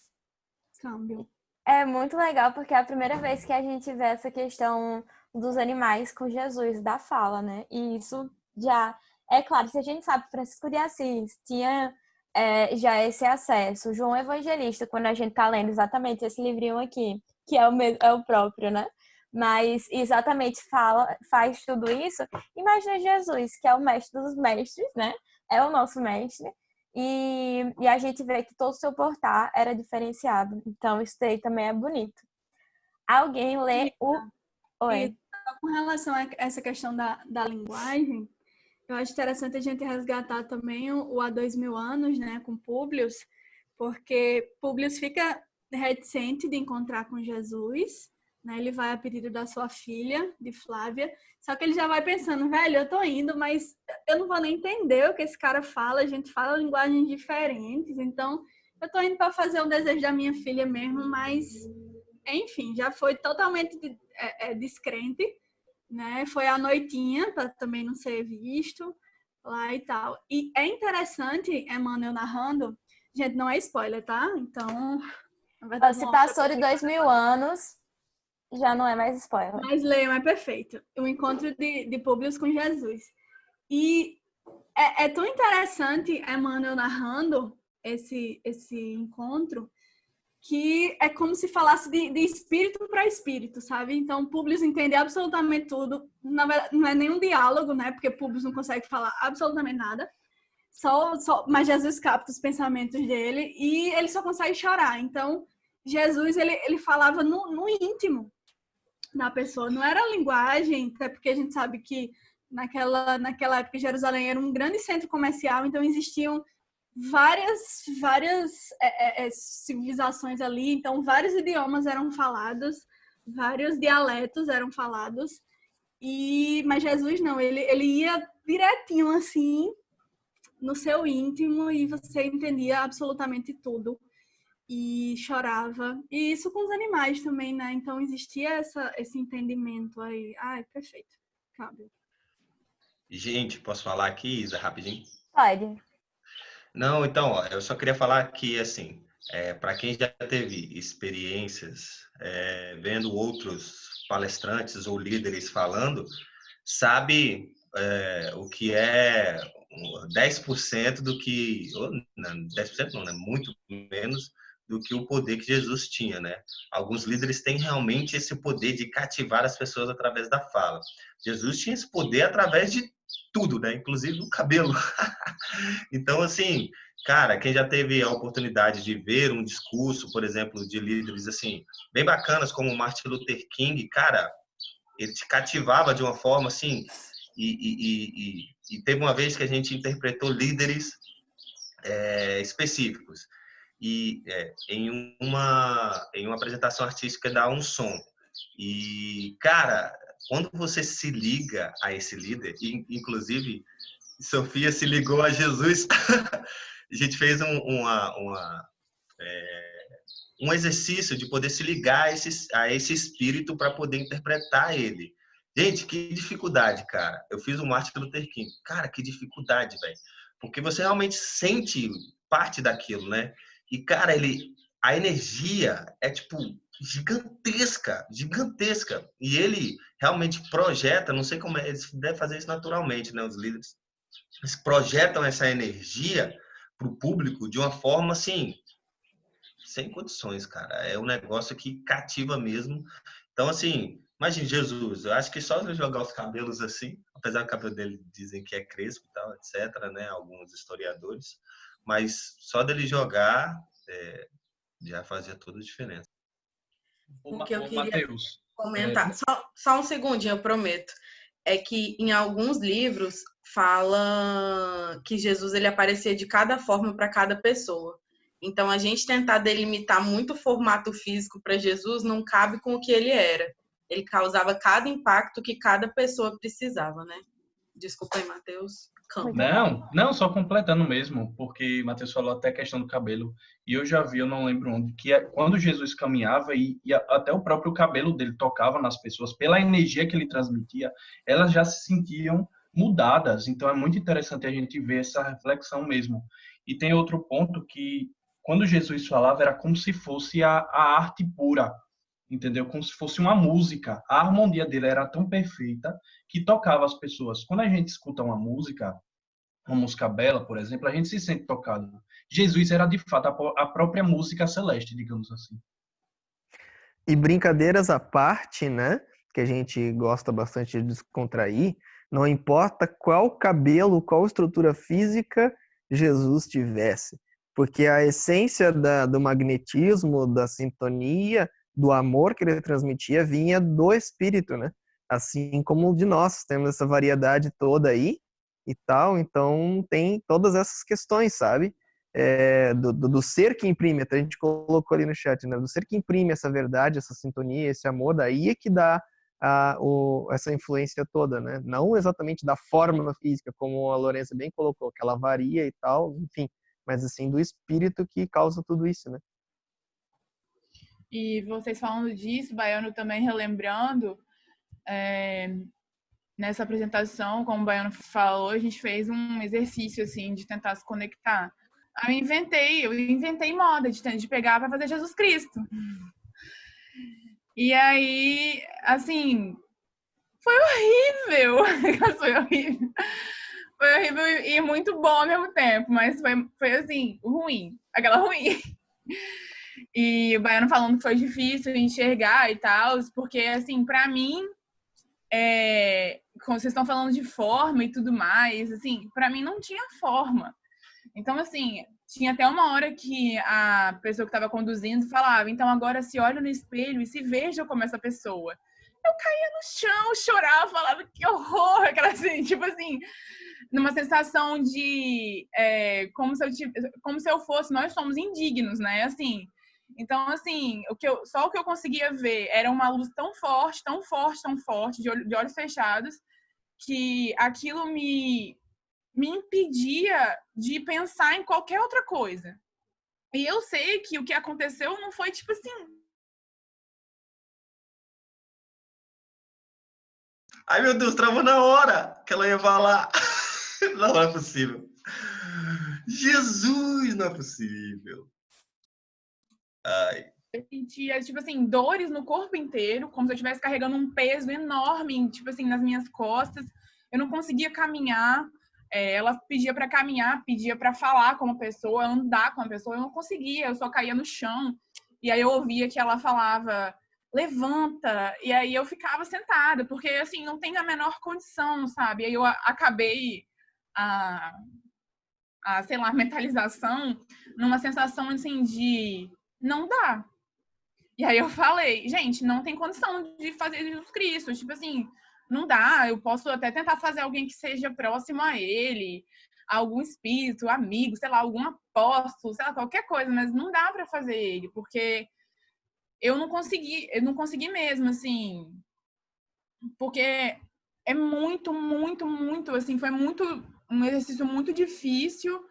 Câmbio. É muito legal porque é a primeira vez que a gente vê essa questão dos animais com Jesus, da fala, né? E isso já é claro, se a gente sabe, Francisco de Assis tinha é, já esse acesso, João Evangelista, quando a gente tá lendo exatamente esse livrinho aqui, que é o, mesmo, é o próprio, né? Mas exatamente fala, faz tudo isso. Imagina Jesus, que é o mestre dos mestres, né? É o nosso mestre. E, e a gente vê que todo o seu portar era diferenciado. Então, isso daí também é bonito. Alguém lê o. Oi. Com relação a essa questão da, da linguagem, eu acho interessante a gente resgatar também o, Há Dois Mil Anos, né, com Publius, porque Publius fica reticente de encontrar com Jesus, né? Ele vai a pedido da sua filha, de Flávia, só que ele já vai pensando, velho, eu tô indo, mas eu não vou nem entender o que esse cara fala, a gente fala linguagens diferentes, então eu tô indo para fazer o desejo da minha filha mesmo, mas enfim, já foi totalmente é, é, descrente, né? Foi a noitinha para também não ser visto lá e tal. E é interessante, Emmanuel narrando, gente, não é spoiler, tá? Então, verdade, se passou de dois mil anos, já não é mais spoiler. Mas leiam, é perfeito. O encontro de, de Publius com Jesus. E é, é tão interessante Emmanuel narrando esse, esse encontro que é como se falasse de, de espírito para espírito, sabe? Então, Publius entende absolutamente tudo. Não é nenhum diálogo, né? Porque Publius não consegue falar absolutamente nada. Só, só, mas Jesus capta os pensamentos dele e ele só consegue chorar. Então, Jesus, ele, ele falava no, no íntimo da pessoa. Não era linguagem, até porque a gente sabe que naquela, naquela época Jerusalém era um grande centro comercial, então existiam várias várias é, é, é, civilizações ali, então vários idiomas eram falados, vários dialetos eram falados. E mas Jesus não, ele ele ia direitinho assim no seu íntimo e você entendia absolutamente tudo e chorava. E isso com os animais também, né? Então existia essa, esse entendimento aí. Ai, perfeito. Cabe. Gente, posso falar aqui, Isa, rapidinho? Pode. Não, então, ó, eu só queria falar que, assim, é, para quem já teve experiências é, vendo outros palestrantes ou líderes falando, sabe é, o que é 10% do que. Ou, não, 10% não, né? Muito menos do que o poder que Jesus tinha, né? Alguns líderes têm realmente esse poder de cativar as pessoas através da fala. Jesus tinha esse poder através de tudo, né? Inclusive do cabelo. então, assim, cara, quem já teve a oportunidade de ver um discurso, por exemplo, de líderes assim, bem bacanas como Martin Luther King, cara, ele te cativava de uma forma assim. E, e, e, e teve uma vez que a gente interpretou líderes é, específicos e é, em uma em uma apresentação artística dá um som e cara quando você se liga a esse líder e inclusive Sofia se ligou a Jesus. A gente fez um, uma, uma é, um exercício de poder se ligar a esse, a esse espírito para poder interpretar ele. Gente que dificuldade cara. Eu fiz o Martin Luther King. Cara que dificuldade velho. Porque você realmente sente parte daquilo né? E, cara, ele, a energia é, tipo, gigantesca, gigantesca. E ele realmente projeta, não sei como é, eles devem fazer isso naturalmente, né, os líderes. Eles projetam essa energia para o público de uma forma, assim, sem condições, cara. É um negócio que cativa mesmo. Então, assim, imagine Jesus, eu acho que só ele jogar os cabelos assim, apesar do cabelo dele dizem que é crespo e tal, etc., né, alguns historiadores, mas só dele jogar é, já fazia toda a diferença. O que eu queria Mateus, comentar, é... só, só um segundinho, eu prometo, é que em alguns livros fala que Jesus ele aparecia de cada forma para cada pessoa. Então a gente tentar delimitar muito o formato físico para Jesus não cabe com o que ele era. Ele causava cada impacto que cada pessoa precisava, né? Desculpa aí, Matheus. Não, não, só completando mesmo, porque Mateus falou até a questão do cabelo, e eu já vi, eu não lembro onde, que é, quando Jesus caminhava e, e, até o próprio cabelo dele tocava nas pessoas, pela energia que ele transmitia, elas já se sentiam mudadas. Então é muito interessante a gente ver essa reflexão mesmo. E tem outro ponto que, quando Jesus falava, era como se fosse a, a arte pura, entendeu? Como se fosse uma música. A harmonia dele era tão perfeita que tocava as pessoas. Quando a gente escuta uma música, uma música bela, por exemplo, a gente se sente tocado. Jesus era de fato a própria música celeste, digamos assim. E brincadeiras à parte, né? Que a gente gosta bastante de descontrair, não importa qual cabelo, qual estrutura física Jesus tivesse, porque a essência da, do magnetismo, da sintonia, do amor que ele transmitia vinha do espírito, né? Assim como de nós, temos essa variedade toda aí e tal, então tem todas essas questões, sabe? É, do, do, do, ser que imprime, até a gente colocou ali no chat, né? Do ser que imprime essa verdade, essa sintonia, esse amor, daí é que dá a, o, essa influência toda, né? Não exatamente da forma física, como a Lourença bem colocou, que ela varia e tal, enfim, mas assim do espírito que causa tudo isso, né? E vocês falando disso, Baiano também relembrando, é, nessa apresentação, como o Baiano falou, a gente fez um exercício assim de tentar se conectar. Eu inventei, eu inventei moda de, de pegar para fazer Jesus Cristo. E aí, assim, foi horrível. foi horrível. Foi horrível e muito bom ao mesmo tempo, mas foi, foi assim, ruim. Aquela ruim. E o Baiano falando que foi difícil enxergar e tal, porque, assim, para mim, é, como vocês estão falando de forma e tudo mais, assim, para mim não tinha forma. Então, assim, tinha até uma hora que a pessoa que estava conduzindo falava: então agora se olha no espelho e se veja como essa pessoa. Eu caía no chão, chorava, falava que horror, aquela assim, tipo assim, numa sensação de é, como, se eu, como se eu fosse, nós somos indignos, né? Assim, então, assim, o que eu, só o que eu conseguia ver era uma luz tão forte, tão forte, tão forte, de, olho, de olhos fechados, que aquilo me, me impedia de pensar em qualquer outra coisa. E eu sei que o que aconteceu não foi tipo assim. Ai meu Deus, travou na hora que ela ia falar. Não é possível. Jesus, não é possível. Ai. Sentia, tipo assim, dores no corpo inteiro, como se eu estivesse carregando um peso enorme, tipo assim, nas minhas costas. Eu não conseguia caminhar. É, ela pedia para caminhar, pedia para falar com uma pessoa, andar com uma pessoa. Eu não conseguia, eu só caía no chão. E aí eu ouvia que ela falava, levanta. E aí eu ficava sentada, porque assim, não tem a menor condição, sabe? E aí eu acabei a, a sei lá, mentalização numa sensação assim de não dá. E aí eu falei, gente, não tem condição de fazer Jesus Cristo. Tipo assim, não dá. Eu posso até tentar fazer alguém que seja próximo a ele, algum espírito, amigo, sei lá, algum apóstolo, sei lá, qualquer coisa, mas não dá para fazer ele, porque eu não consegui, eu não consegui mesmo, assim, porque é muito, muito, muito, assim, foi muito um exercício muito difícil,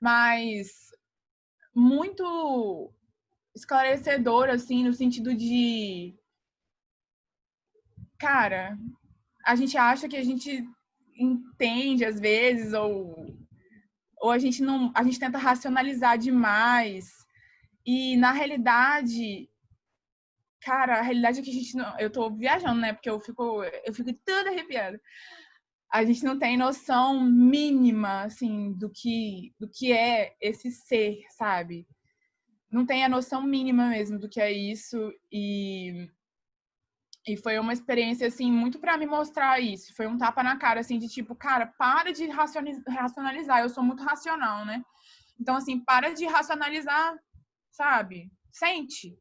mas muito esclarecedor, assim, no sentido de. Cara, a gente acha que a gente entende às vezes, ou, ou a gente não. A gente tenta racionalizar demais. E na realidade, cara, a realidade é que a gente não. Eu tô viajando, né? Porque eu fico, eu fico toda arrepiada. A gente não tem noção mínima, assim, do que, do que é esse ser, sabe? Não tem a noção mínima mesmo do que é isso e e foi uma experiência assim muito para me mostrar isso. Foi um tapa na cara assim de tipo, cara, para de racionalizar. Eu sou muito racional, né? Então assim, para de racionalizar, sabe? Sente.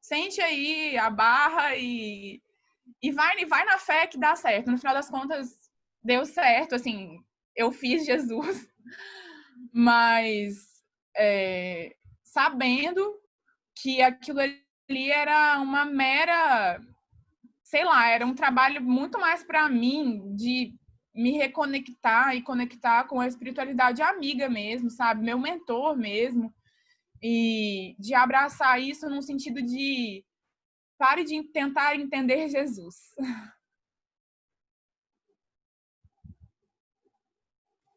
Sente aí a barra e e vai e vai na fé que dá certo. No final das contas deu certo, assim, eu fiz Jesus. Mas é, sabendo que aquilo ali era uma mera, sei lá, era um trabalho muito mais para mim de me reconectar e conectar com a espiritualidade amiga mesmo, sabe? Meu mentor mesmo. E de abraçar isso no sentido de pare de tentar entender Jesus.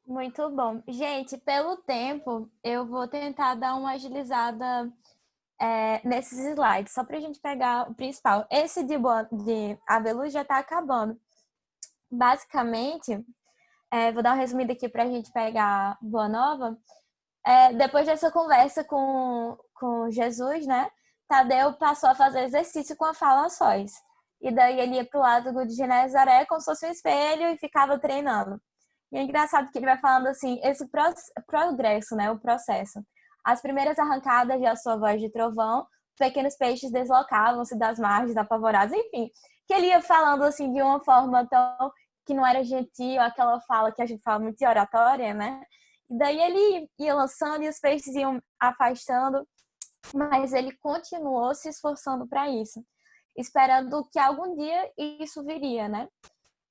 Muito bom. Gente, pelo tempo, eu vou tentar dar uma agilizada é, nesses slides, só para a gente pegar o principal. Esse de, de Avelu já está acabando. Basicamente, é, vou dar um resumido aqui para a gente pegar Boa Nova. É, depois dessa conversa com, com Jesus, né? Tadeu passou a fazer exercício com a fala sós. E daí ele ia para o lado de Genezaré como se fosse um espelho e ficava treinando. E é engraçado que ele vai falando assim, esse progresso, né, o processo. As primeiras arrancadas de A Sua Voz de Trovão pequenos peixes deslocavam-se das margens apavorados, enfim, que ele ia falando assim de uma forma tão que não era gentil, aquela fala que a gente fala muito de oratória, né? E daí ele ia lançando e os peixes iam afastando, mas ele continuou se esforçando para isso, esperando que algum dia isso viria, né?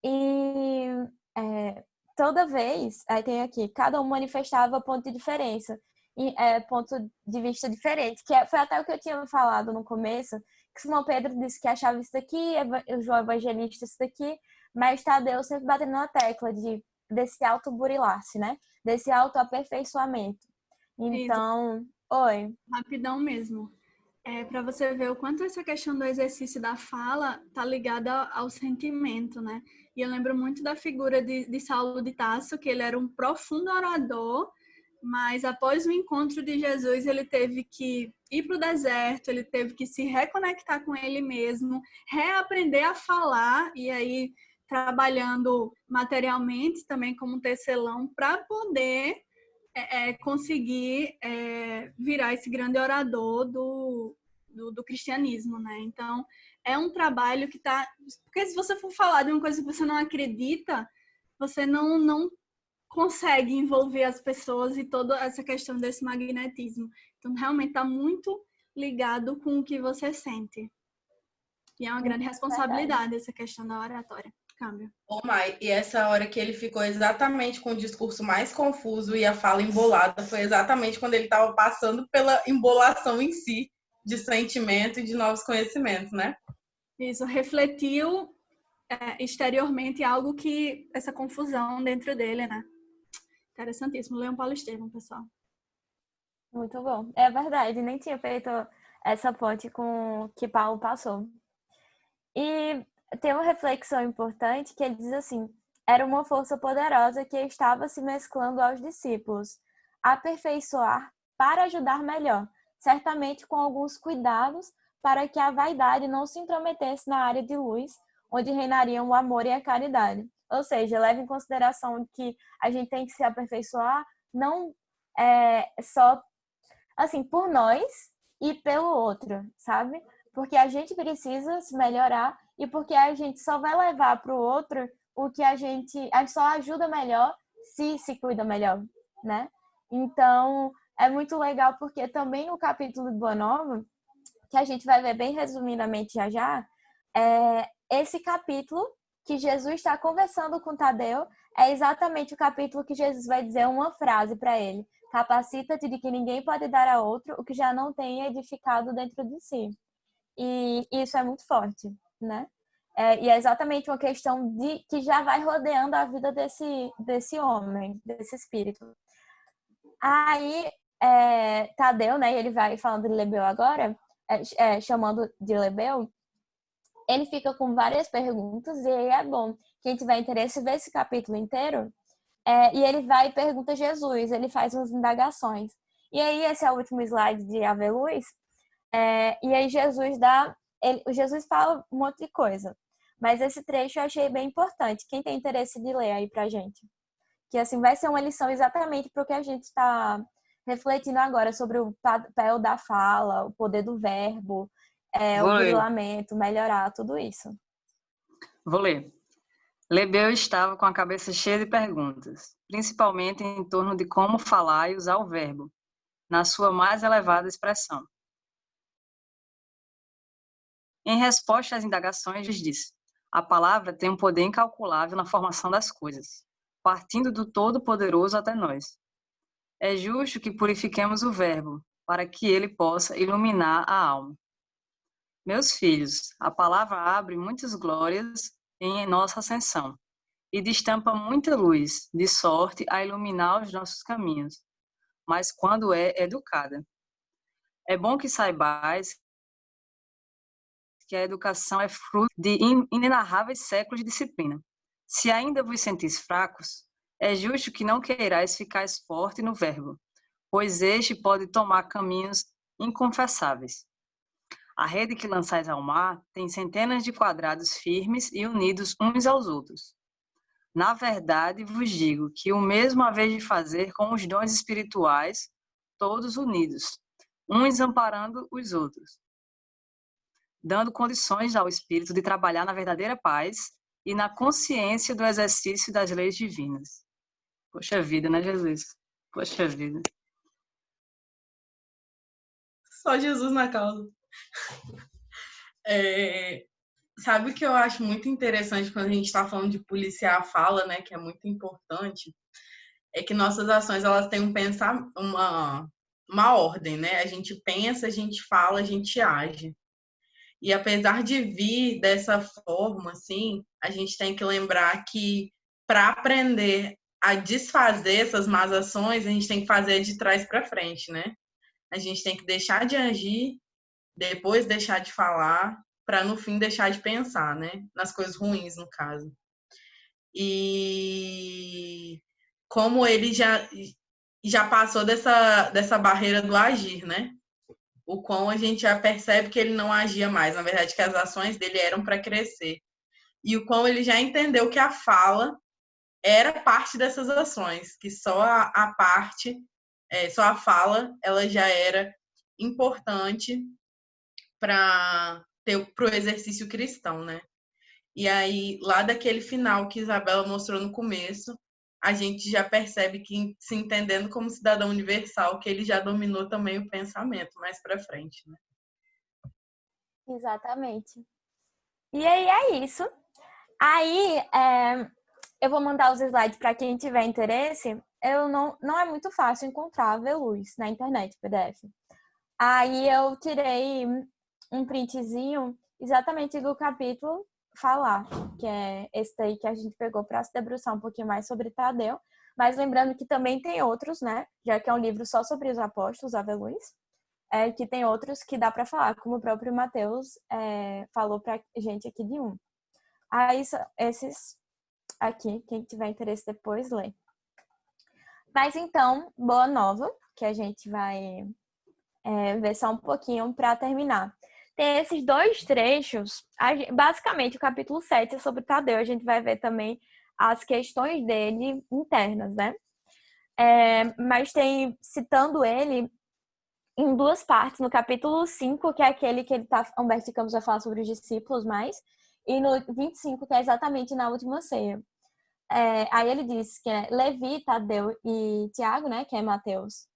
E é, toda vez, aí tem aqui, cada um manifestava ponto de diferença, e, é, ponto de vista diferente, que é, foi até o que eu tinha falado no começo, que Simão Pedro disse que achava isso daqui, o João Evangelista isso daqui, mas Tadeu sempre batendo na tecla de, desse auto-burilar-se, né? Desse auto-aperfeiçoamento. Então, isso. oi. Rapidão mesmo. É, para você ver o quanto essa questão do exercício da fala tá ligada ao sentimento, né? E eu lembro muito da figura de, de Saulo de Tasso, que ele era um profundo orador, mas após o encontro de Jesus, ele teve que ir para o deserto, ele teve que se reconectar com ele mesmo, reaprender a falar, e aí trabalhando materialmente também como tecelão, para poder é, é, conseguir é, virar esse grande orador do, do, do, cristianismo, né? Então, é um trabalho que está... Porque se você for falar de uma coisa que você não acredita, você não, não consegue envolver as pessoas e toda essa questão desse magnetismo. Então, realmente está muito ligado com o que você sente. E é uma grande responsabilidade essa questão da oratória. Câmbio. Ô, Mai, e essa hora que ele ficou exatamente com o discurso mais confuso e a fala embolada foi exatamente quando ele estava passando pela embolação em si de sentimento e de novos conhecimentos, né? Isso, refletiu é, exteriormente algo que essa confusão dentro dele, né? Interessantíssimo. Leão Paulo Estevam, pessoal. Muito bom. É verdade, nem tinha feito essa ponte com que Paulo passou. E tem uma reflexão importante que ele diz assim: era uma força poderosa que estava se mesclando aos discípulos, aperfeiçoar para ajudar melhor, certamente com alguns cuidados para que a vaidade não se intrometesse na área de luz, onde reinariam o amor e a caridade. Ou seja, leva em consideração que a gente tem que se aperfeiçoar não é, só assim por nós e pelo outro, sabe? Porque a gente precisa se melhorar e porque a gente só vai levar para o outro o que a gente, a gente só ajuda melhor se se cuida melhor, né? Então, é muito legal porque também no capítulo do Boa Nova, que a gente vai ver bem resumidamente já já, é, esse capítulo que Jesus está conversando com Tadeu é exatamente o capítulo que Jesus vai dizer uma frase para ele: Capacita-te de que ninguém pode dar a outro o que já não tem edificado dentro de si. E isso é muito forte, né? É, e é exatamente uma questão de que já vai rodeando a vida desse, desse homem, desse espírito. Aí, é, Tadeu, né, ele vai falando de Lebeu agora, é, é chamando de Lebeu, ele fica com várias perguntas e aí é bom. Quem tiver interesse ver esse capítulo inteiro. É, e ele vai e pergunta a Jesus, ele faz umas indagações. E aí, esse é o último slide de Ave Luz. É, e aí, Jesus dá. Ele, Jesus fala um monte de coisa. Mas esse trecho eu achei bem importante. Quem tem interesse de ler aí pra gente? Que assim vai ser uma lição exatamente para o que a gente está refletindo agora sobre o papel da fala, o poder do verbo, é, o lamento, melhorar, tudo isso. Vou ler. Lebeu estava com a cabeça cheia de perguntas, principalmente em torno de como falar e usar o verbo, na sua mais elevada expressão. Em resposta às indagações, disse: A palavra tem um poder incalculável na formação das coisas, partindo do Todo-Poderoso até nós. É justo que purifiquemos o verbo, para que ele possa iluminar a alma. Meus filhos, a palavra abre muitas glórias em nossa ascensão e destampa muita luz, de sorte a iluminar os nossos caminhos, mas quando é educada. É bom que saibais que a educação é fruto de inenarráveis séculos de disciplina. Se ainda vos sentis fracos, é justo que não queirais ficar forte no verbo, pois este pode tomar caminhos inconfessáveis. A rede que lançais ao mar tem centenas de quadrados firmes e unidos uns aos outros. Na verdade, vos digo que o mesmo haveis de fazer com os dons espirituais, todos unidos, uns amparando os outros. dando condições ao espírito de trabalhar na verdadeira paz e na consciência do exercício das leis divinas. Poxa vida, né, Jesus? Poxa vida. Só Jesus na causa. É, sabe o que eu acho muito interessante quando a gente está falando de policiar a fala, né, que é muito importante, é que nossas ações elas têm um pensar uma uma ordem, né? A gente pensa, a gente fala, a gente age. E apesar de vir dessa forma, assim, a gente tem que lembrar que para aprender a desfazer essas más ações, a gente tem que fazer de trás para frente, né? A gente tem que deixar de agir, depois deixar de falar, para no fim deixar de pensar, né? Nas coisas ruins, no caso. E como ele já já passou dessa, dessa barreira do agir, né? o quão a gente já percebe que ele não agia mais, na verdade, que as ações dele eram para crescer. E o quão ele já entendeu que a fala era parte dessas ações, que só a, a parte, é, só a fala, ela já era importante para o exercício cristão, né? E aí, lá daquele final que Isabela mostrou no começo, a gente já percebe que, se entendendo como cidadão universal, que ele já dominou também o pensamento mais para frente, né? Exatamente. E aí é isso. Aí é, eu vou mandar os slides para quem tiver interesse. Eu não, não é muito fácil encontrar a Veluz na internet, PDF. Aí eu tirei um printzinho exatamente do capítulo falar, que é esse daí que a gente pegou para se debruçar um pouquinho mais sobre Tadeu. Mas lembrando que também tem outros, né? Já que é um livro só sobre os apóstolos, Ave Luz, é, que tem outros que dá para falar, como o próprio Mateus é, falou para gente aqui de um. Aí, esses aqui, quem tiver interesse depois, lê. Mas então, boa nova, que a gente vai é, ver só um pouquinho para terminar tem esses dois trechos. Basicamente, o capítulo 7 é sobre Tadeu. A gente vai ver também as questões dele internas, né? É, mas tem, citando ele em duas partes, no capítulo 5, que é aquele que ele tá, Humberto Campos vai falar sobre os discípulos mais, e no 25, que é exatamente na última ceia. É, aí ele diz que é Levi, Tadeu e Tiago, né, que é Mateus,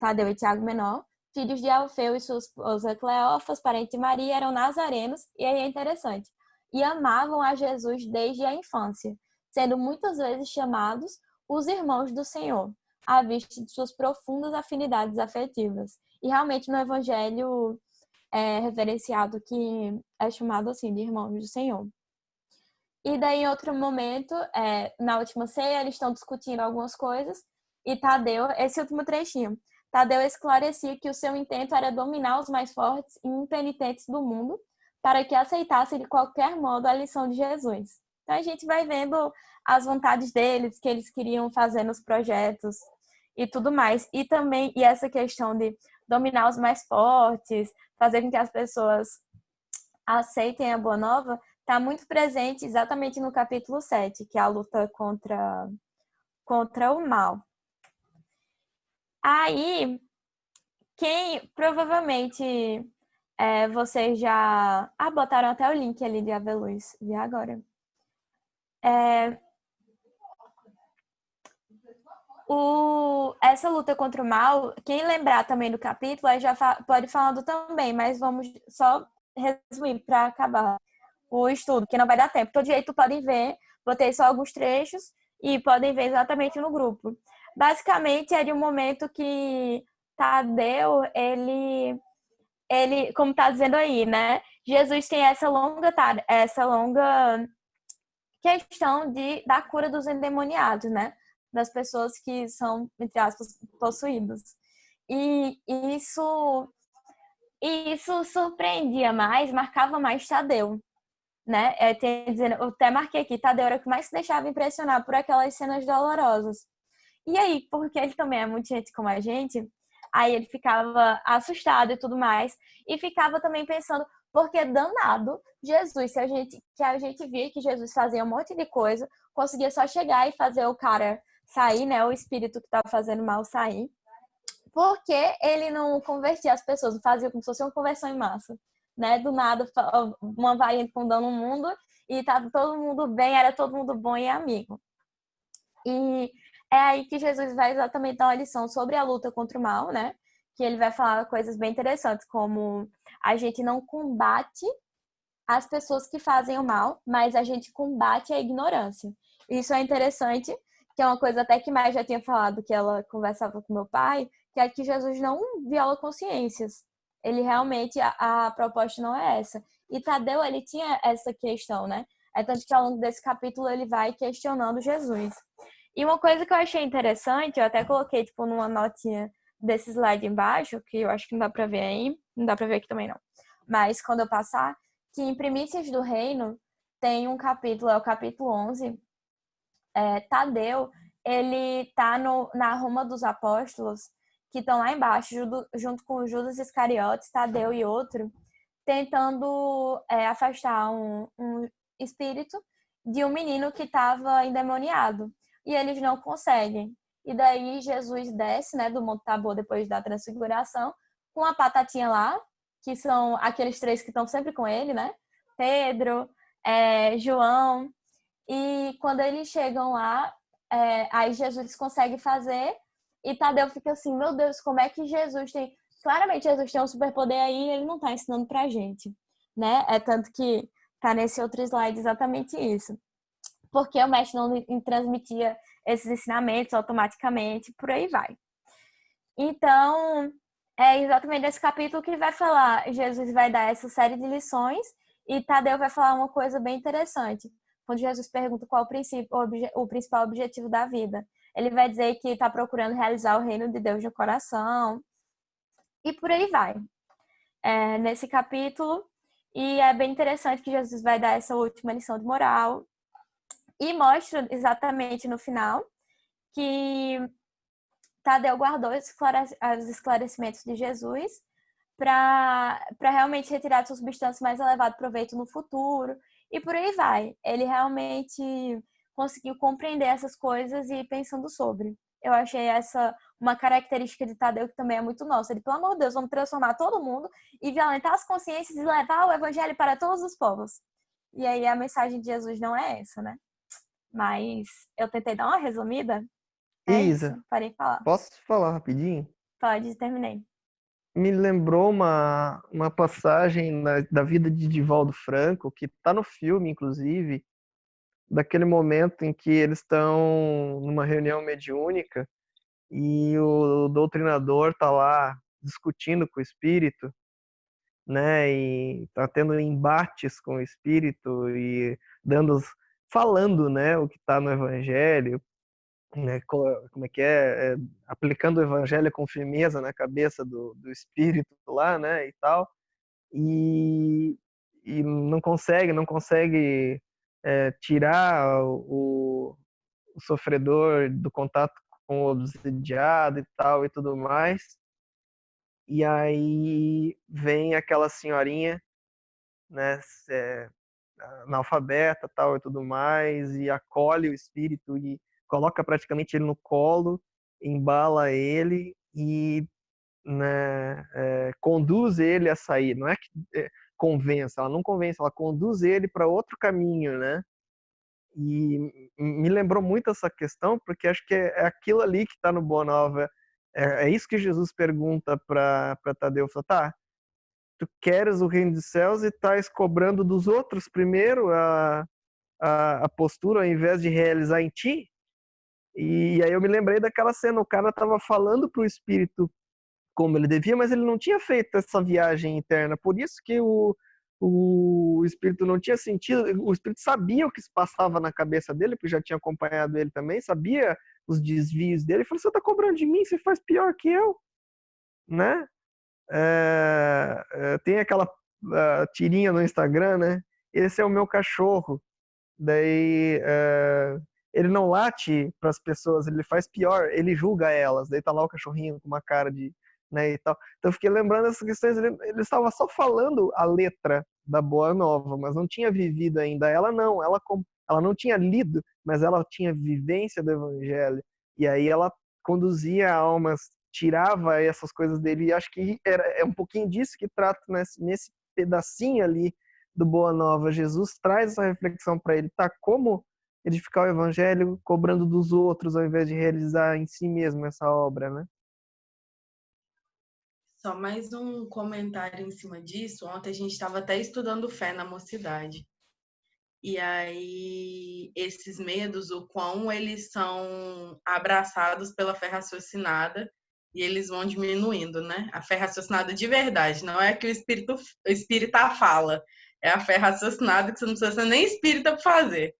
Tadeu e Tiago menor, filhos de Alfeu e sua esposa Cleófas, parente de Maria, eram nazarenos, e aí é interessante, e amavam a Jesus desde a infância, sendo muitas vezes chamados os irmãos do Senhor, à vista de suas profundas afinidades afetivas. E realmente no Evangelho é referenciado que é chamado assim de irmãos do Senhor. E daí, em outro momento, é, na última ceia, eles estão discutindo algumas coisas, e Tadeu, esse último trechinho, Tadeu esclarecia que o seu intento era dominar os mais fortes e impenitentes do mundo para que aceitassem de qualquer modo a lição de Jesus. Então a gente vai vendo as vontades deles, que eles queriam fazer nos projetos e tudo mais. E também e essa questão de dominar os mais fortes, fazer com que as pessoas aceitem a boa nova, está muito presente exatamente no capítulo 7, que é a luta contra, contra o mal. Aí, quem provavelmente é, vocês já. Ah, botaram até o link ali de Aveluz, vi agora. É, o, essa luta contra o mal, quem lembrar também do capítulo, aí já fa pode falando também, mas vamos só resumir para acabar o estudo, que não vai dar tempo. Todo jeito podem ver, botei só alguns trechos e podem ver exatamente no grupo basicamente é de um momento que Tadeu, ele, ele como está dizendo aí, né? Jesus tem essa longa, essa longa questão de, da cura dos endemoniados, né? Das pessoas que são, entre aspas, possuídos. E isso, isso surpreendia mais, marcava mais Tadeu, né? É, tem, dizendo, eu até marquei aqui, Tadeu era o que mais se deixava impressionar por aquelas cenas dolorosas. E aí, porque ele também é muito gente como a gente, aí ele ficava assustado e tudo mais, e ficava também pensando, porque danado, Jesus, se a gente, que a gente via que Jesus fazia um monte de coisa, conseguia só chegar e fazer o cara sair, né, o espírito que estava fazendo mal sair, porque ele não convertia as pessoas, não fazia como se fosse uma conversão em massa. Né? Do nada, uma variante fundando o mundo e tá todo mundo bem, era todo mundo bom e amigo. E é aí que Jesus vai exatamente dar uma lição sobre a luta contra o mal, né? Que ele vai falar coisas bem interessantes, como a gente não combate as pessoas que fazem o mal, mas a gente combate a ignorância. Isso é interessante, que é uma coisa até que mais já tinha falado que ela conversava com meu pai, que é que Jesus não viola consciências. Ele realmente, a, a proposta não é essa. E Tadeu, ele tinha essa questão, né? É tanto que ao longo desse capítulo ele vai questionando Jesus. E uma coisa que eu achei interessante, eu até coloquei, tipo, numa notinha desse slide embaixo, que eu acho que não dá pra ver aí, não dá pra ver aqui também não. Mas quando eu passar, que em Primícias do Reino tem um capítulo, é o capítulo 11, é, Tadeu, ele tá no, na Roma dos Apóstolos, que estão lá embaixo, junto com Judas Iscariotes, Tadeu e outro, tentando é, afastar um, um espírito de um menino que estava endemoniado. E eles não conseguem. E daí Jesus desce né, do Monte Tabor depois da transfiguração, com a patatinha lá, que são aqueles três que estão sempre com ele, né? Pedro, é, João. E quando eles chegam lá, é, aí Jesus consegue fazer e Tadeu fica assim, meu Deus, como é que Jesus tem. Claramente, Jesus tem um superpoder aí e ele não tá ensinando pra gente, né? É tanto que tá nesse outro slide exatamente isso. Porque o mestre não transmitia esses ensinamentos automaticamente, por aí vai. Então, é exatamente esse capítulo que vai falar. Jesus vai dar essa série de lições e Tadeu vai falar uma coisa bem interessante. Quando Jesus pergunta qual o, princípio, o principal objetivo da vida ele vai dizer que está procurando realizar o reino de Deus no coração. E por aí vai. É, nesse capítulo. E é bem interessante que Jesus vai dar essa última lição de moral. E mostra exatamente no final que Tadeu guardou os esclarecimentos de Jesus para realmente retirar sua substância mais elevado proveito no futuro. E por aí vai. Ele realmente conseguiu compreender essas coisas e ir pensando sobre. Eu achei essa uma característica de Tadeu que também é muito nossa. Ele, pelo amor de Deus, vamos transformar todo mundo e violentar as consciências e levar o evangelho para todos os povos. E aí a mensagem de Jesus não é essa, né? Mas eu tentei dar uma resumida. É Isa, isso, parei de falar. Posso falar rapidinho? Pode, terminei. Me lembrou uma, uma passagem na, da vida de Divaldo Franco, que está no filme, inclusive, daquele momento em que eles estão numa reunião mediúnica e o doutrinador está lá discutindo com o espírito, né, e está tendo embates com o espírito e dando, falando, né, o que está no evangelho, né, como é que é, é, aplicando o evangelho com firmeza na cabeça do, do espírito lá, né, e tal, e, e não consegue, não consegue é, tirar o, o, sofredor do contato com o obsidiado e tal e tudo mais. E aí vem aquela senhorinha, né, é, analfabeta tal e tudo mais, e acolhe o espírito e coloca praticamente ele no colo, embala ele e né, é, conduz ele a sair. Não é que é, convence, ela não convence, ela conduz ele para outro caminho, né? E me lembrou muito essa questão, porque acho que é, é aquilo ali que está no Boa Nova. É, é, isso que Jesus pergunta para Tadeu. Fala, tá, tu queres o reino dos céus e estás cobrando dos outros primeiro a, a, a, postura ao invés de realizar em ti? E aí eu me lembrei daquela cena, o cara estava falando para o espírito como ele devia, mas ele não tinha feito essa viagem interna. Por isso que o, o espírito não tinha sentido, o espírito sabia o que se passava na cabeça dele, porque já tinha acompanhado ele também, sabia os desvios dele, e falou: Você está cobrando de mim, você faz pior que eu, né? É, é, tem aquela tirinha no Instagram, né? Esse é o meu cachorro. Daí uh, ele não late para as pessoas, ele faz pior, ele julga elas. Daí tá lá o cachorrinho com uma cara de né, e tal. Então eu fiquei lembrando essas questões, ele, ele estava só falando a letra da Boa Nova, mas não tinha vivido ainda. Ela não, ela, ela não tinha lido, mas ela tinha vivência do Evangelho. E aí ela conduzia almas, tirava essas coisas dele. E acho que era, é um pouquinho disso que trata nesse, nesse pedacinho ali do Boa Nova. Jesus traz essa reflexão para ele, tá? Como edificar o evangelho cobrando dos outros ao invés de realizar em si mesmo essa obra, né? Só mais um comentário em cima disso. Ontem a gente estava até estudando fé na mocidade. E aí, esses medos, o quão eles são abraçados pela fé raciocinada e eles vão diminuindo, né? A fé raciocinada de verdade, não é que o espírito o espírita fala, é a fé raciocinada que você não precisa ser nem espírita para fazer.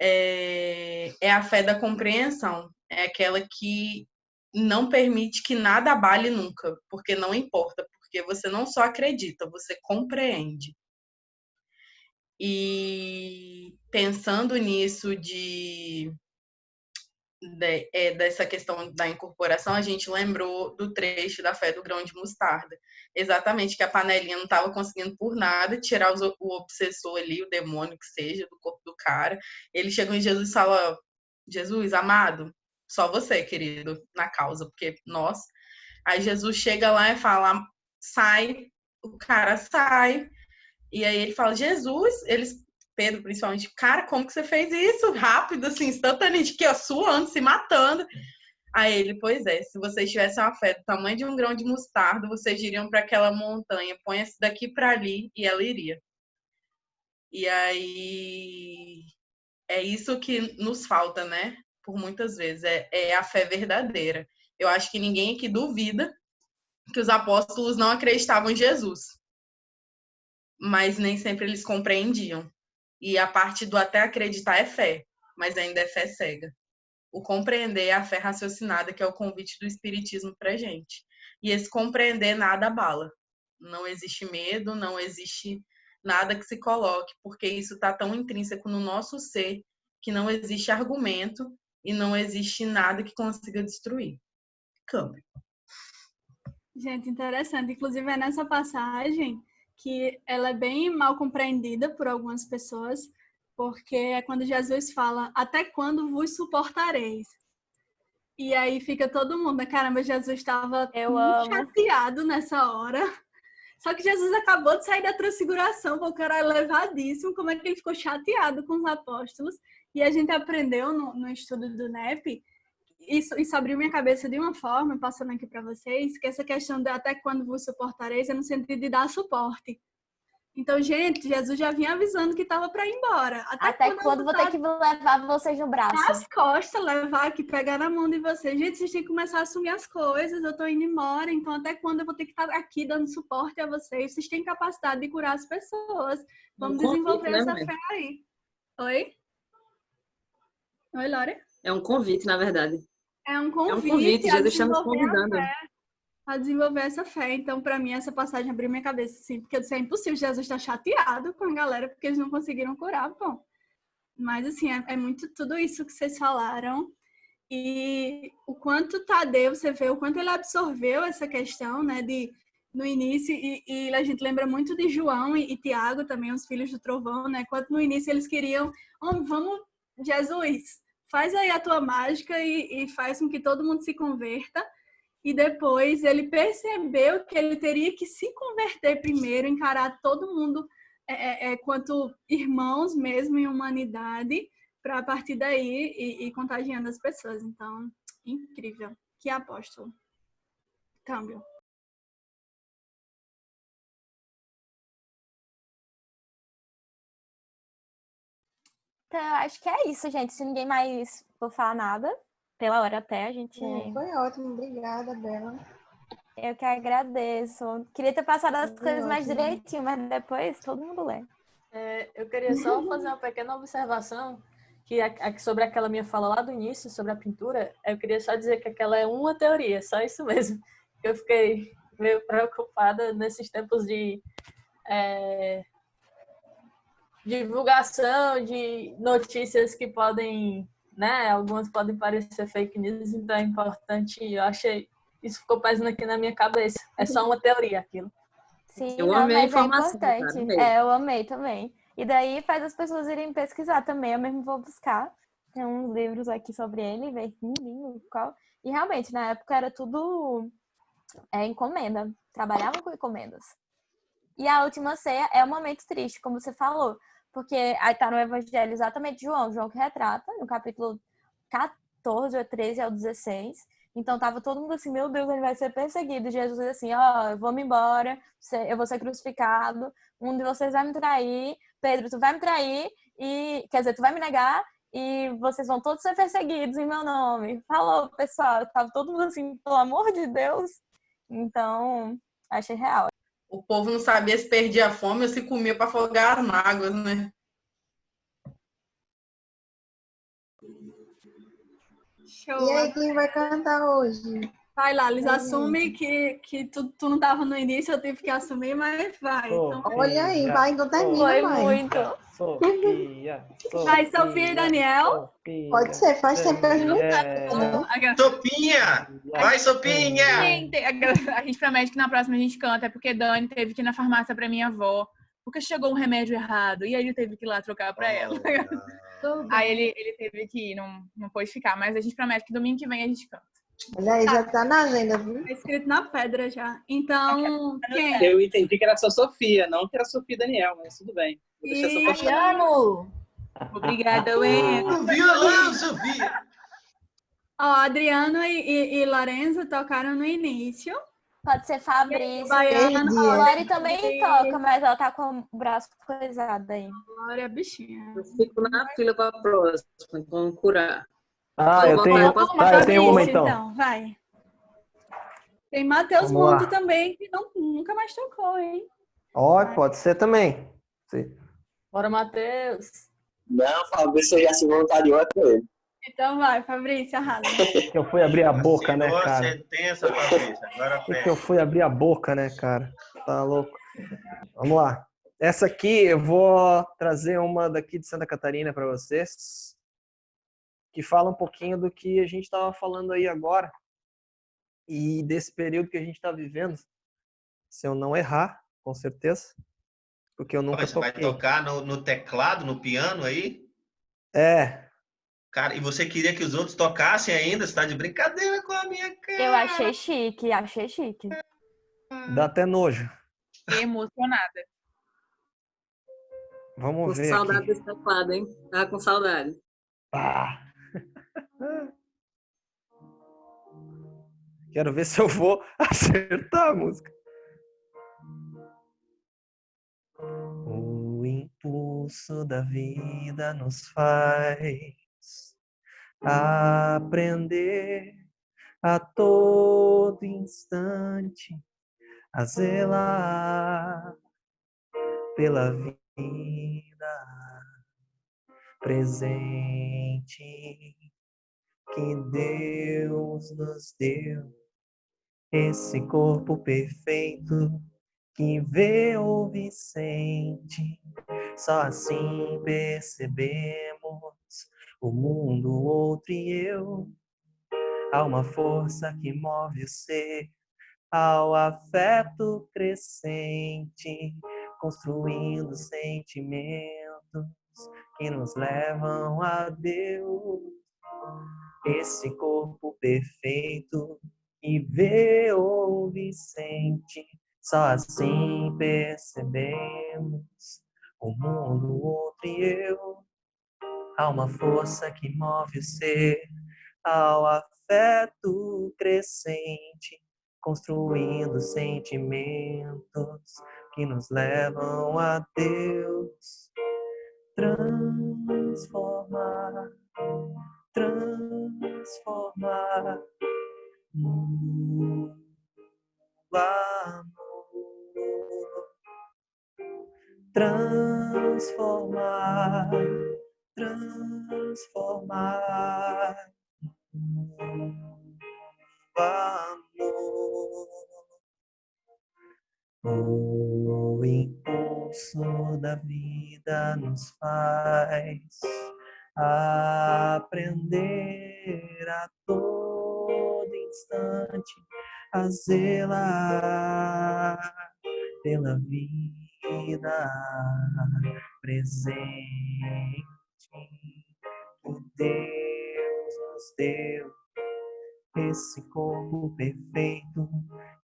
É, é a fé da compreensão, é aquela que não permite que nada abale nunca, porque não importa, porque você não só acredita, você compreende. E pensando nisso de, de é, dessa questão da incorporação, a gente lembrou do trecho da fé do grão de mostarda. Exatamente, que a panelinha não estava conseguindo por nada tirar o obsessor ali, o demônio que seja, do corpo do cara. Ele chegou em Jesus e fala: Jesus, amado, só você, querido, na causa, porque nós. Aí Jesus chega lá e fala: sai, o cara sai. E aí ele fala, Jesus, eles, Pedro principalmente, cara, como que você fez isso? Rápido, assim, instantaneamente, que ó, suando, se matando. Aí ele, pois é, se vocês tivessem uma fé do tamanho de um grão de mostarda, vocês iriam para aquela montanha, põe-se daqui para ali e ela iria. E aí é isso que nos falta, né? Por muitas vezes, é, é a fé verdadeira. Eu acho que ninguém aqui duvida que os apóstolos não acreditavam em Jesus mas nem sempre eles compreendiam. E a parte do até acreditar é fé, mas ainda é fé cega. O compreender é a fé raciocinada, que é o convite do Espiritismo para gente. E esse compreender nada abala. Não existe medo, não existe nada que se coloque, porque isso está tão intrínseco no nosso ser que não existe argumento e não existe nada que consiga destruir. Câmbio. Gente, interessante. Inclusive, é nessa passagem que ela é bem mal compreendida por algumas pessoas, porque é quando Jesus fala: Até quando vos suportareis? E aí fica todo mundo, né? caramba, Jesus estava chateado nessa hora. Só que Jesus acabou de sair da transfiguração, o cara é levadíssimo, como é que ele ficou chateado com os apóstolos? E a gente aprendeu no, no estudo do NEP isso, isso abriu minha cabeça de uma forma, passando aqui para vocês, que essa questão de até quando vos suportareis é no sentido de dar suporte. Então, gente, Jesus já vinha avisando que estava para ir embora. Até, Até quando, quando vou ter que levar vocês no braço? Nas costas, levar aqui, pegar na mão de vocês. Gente, vocês têm que começar a assumir as coisas. Eu estou indo embora, então até quando eu vou ter que estar aqui dando suporte a vocês? Vocês têm capacidade de curar as pessoas. Vamos um desenvolver essa né, fé aí. Oi? Oi, Lore? É um convite, na verdade. É um convite. É um convite, Jesus está nos convidando. A, desenvolver essa fé. Então, para mim, essa passagem abriu minha cabeça, assim, porque eu disse, é impossível, Jesus está chateado com a galera porque eles não conseguiram curar, bom. Mas, assim, é, é muito tudo isso que vocês falaram. E o quanto Tadeu, você vê o quanto ele absorveu essa questão, né, de no início, e, e, a gente lembra muito de João e, e, Tiago também, os filhos do trovão, né? Quanto no início eles queriam, oh, vamos, Jesus, faz aí a tua mágica e, e faz com que todo mundo se converta. E depois ele percebeu que ele teria que se converter primeiro, encarar todo mundo é, é, é quanto irmãos mesmo em humanidade, para a partir daí e, e contagiando as pessoas. Então, incrível. Que apóstolo. Câmbio. Então, acho que é isso, gente. Se ninguém mais for falar nada, pela hora até, a gente. É, foi ótimo, obrigada, Bela. Eu que agradeço. Queria ter passado as foi coisas ótimo. mais direitinho, mas depois todo mundo lê. É, eu queria só fazer uma pequena observação que sobre aquela minha fala lá do início sobre a pintura. Eu queria só dizer que aquela é uma teoria, só isso mesmo. Eu fiquei meio preocupada nesses tempos de é, divulgação de notícias que podem, né, algumas podem parecer fake news, então é importante, eu achei, isso ficou pesando aqui na minha cabeça. É só uma teoria aquilo. Sim, eu não, amei a informação. É importante. É, eu amei também. E daí faz as pessoas irem pesquisar também, eu mesmo vou buscar. Tem uns livros aqui sobre ele, ver qual. E realmente, na época era tudo é, encomenda. Trabalhava com encomendas. E a última ceia é um momento triste, como você falou, porque aí tá no Evangelho exatamente João, João que retrata, no capítulo 14 ou 13 ao 16. Então tava todo mundo assim, meu Deus, ele vai ser perseguido. Jesus diz assim, ó, oh, eu vou me embora, eu vou ser crucificado, um de vocês vai me trair, Pedro, tu vai me trair, e quer dizer, tu vai me negar, e vocês vão todos ser perseguidos em meu nome. Falou, pessoal, tava todo mundo assim, pelo amor de Deus. Então, achei real. O povo não sabia se perdia a fome ou se comia para afogar as mágoas, né? Show. E aí, quem vai cantar hoje? Vai lá, Liz, assume que, que tu, tu não tava no início, eu tive que assumir, mas vai. Então... Olha aí, vai, então termina, Foi mãe. muito. Sofia, Sofia, Vai, Sofia e Daniel. Sofia, Pode ser, faz tempo que a gente não é, Sopinha! Vai, Sopinha! Gente, a gente promete que na próxima a gente canta, é porque Dani teve que ir na farmácia pra minha avó, porque chegou um remédio errado, e aí ele teve que ir lá trocar pra ela. Aí ele, ele teve que ir, não, não pôde ficar, mas a gente promete que domingo que vem a gente canta. Olha aí, já tá na agenda, viu? Tá escrito na pedra já. Então, quem? Eu entendi que era só Sofia, não que era Sofia e Daniel, mas tudo bem. Vou deixar E- essa parte. Amo! Obrigada, Wendel. O violão, Sofia! Ó, Adriano e, e, e Lorenzo tocaram no início. Pode ser Fabrício. Baiana. A Lori também Perdi. toca, mas ela tá com o braço coisado aí. Glória, bichinha. Eu fico na fila para a próxima, vamos curar. Ah, eu tenho, Posso tá, eu tenho uma Fabrício, então. vai. Tem Matheus. Monto também, que não, nunca mais tocou, hein? Ó, pode ser também. Sim. Bora, Matheus. Não, Fabrício já se voluntariou é com ele. Então vai, Fabrício, arrasa. Que eu fui abrir a boca, né, cara? sentença, Fabrício. Agora Que que eu fui abrir a boca, né, cara? Tá louco. Vamos lá. Essa aqui eu vou trazer uma daqui de Santa Catarina para vocês, que fala um pouquinho do que a gente estava falando aí agora e desse período que a gente está vivendo. Se eu não errar, com certeza, porque eu nunca Mas Você vai toquei. tocar no, no teclado, no piano aí? É, Cara, e você queria que os outros tocassem ainda? Você tá de brincadeira com a minha cara. Eu achei chique, achei chique. dá até nojo. Fiquei emocionada. Vamos Com ver saudade aqui. desse teclado, hein? Tava com saudade. Ah. Quero ver se eu vou acertar a música. O impulso da vida nos faz aprender a todo instante a zelar pela vida presente que Deus nos deu, esse corpo perfeito que vê, ouve e sente. Só assim percebemos o mundo, o outro e eu. Há uma força que move o ser ao afeto crescente, construindo sentimentos que nos levam a Deus. Esse corpo perfeito que vê, ouve e sente, só assim percebemos o mundo, o outro e eu. Há uma força que move o ser ao afeto crescente, construindo sentimentos que nos levam a Deus transformar, transformar no amor, transformar, transformar no amor. O impulso da vida nos faz aprender a todo instante a zelar pela vida presente que Deus nos deu esse corpo perfeito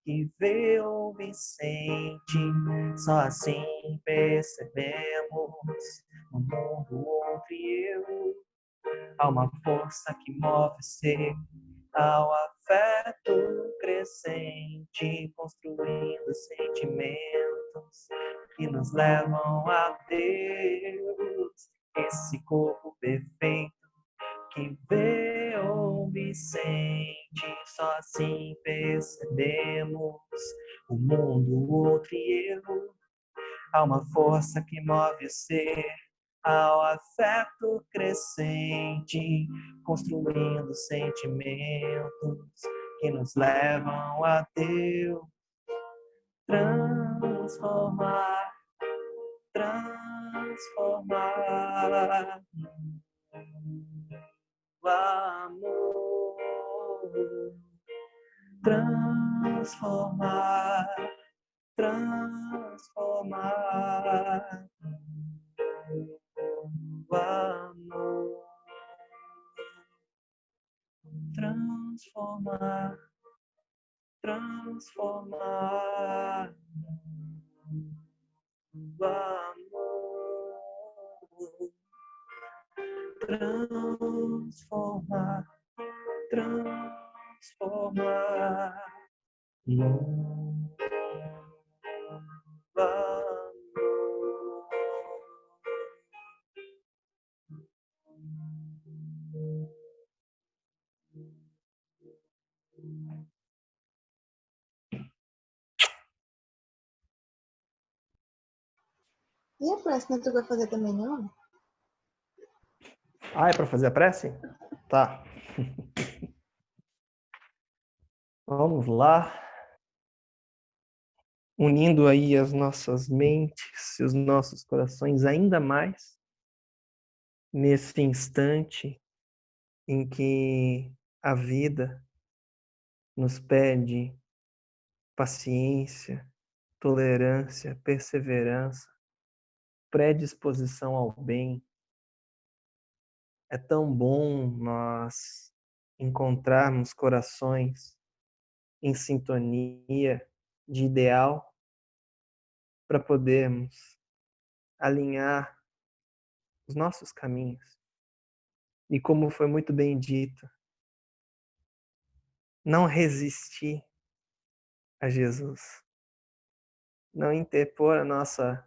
que vê, ouve e sente. Só assim percebemos no mundo outro eu. Há uma força que move ser ao afeto crescente, construindo sentimentos que nos levam a Deus. Esse corpo perfeito que vê, ouve e sente, só assim percebemos o mundo, outro e eu. Há uma força que move o ser ao afeto crescente, construindo sentimentos que nos levam a Deus transformar, transformar amor, transformar, transformar. O amor, transformar, transformar. O amor, transformar, transformar. E a próxima tu vai fazer também, não? Ah, é para fazer a prece? Tá. Vamos lá. Unindo aí as nossas mentes e os nossos corações ainda mais nesse instante em que a vida nos pede paciência, tolerância, perseverança, predisposição ao bem. É tão bom nós encontrarmos corações em sintonia de ideal para podermos alinhar os nossos caminhos. E como foi muito bem dito, não resistir a Jesus, não interpor a nossa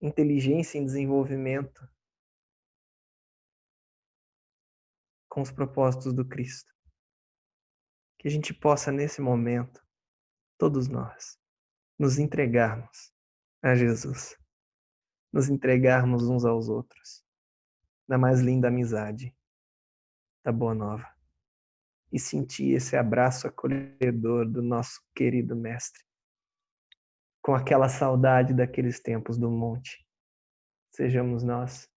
inteligência em desenvolvimento com os propósitos do Cristo. Que a gente possa, nesse momento, todos nós, nos entregarmos a Jesus, nos entregarmos uns aos outros, na mais linda amizade da Boa Nova, e sentir esse abraço acolhedor do nosso querido Mestre com aquela saudade daqueles tempos do monte. Sejamos nós,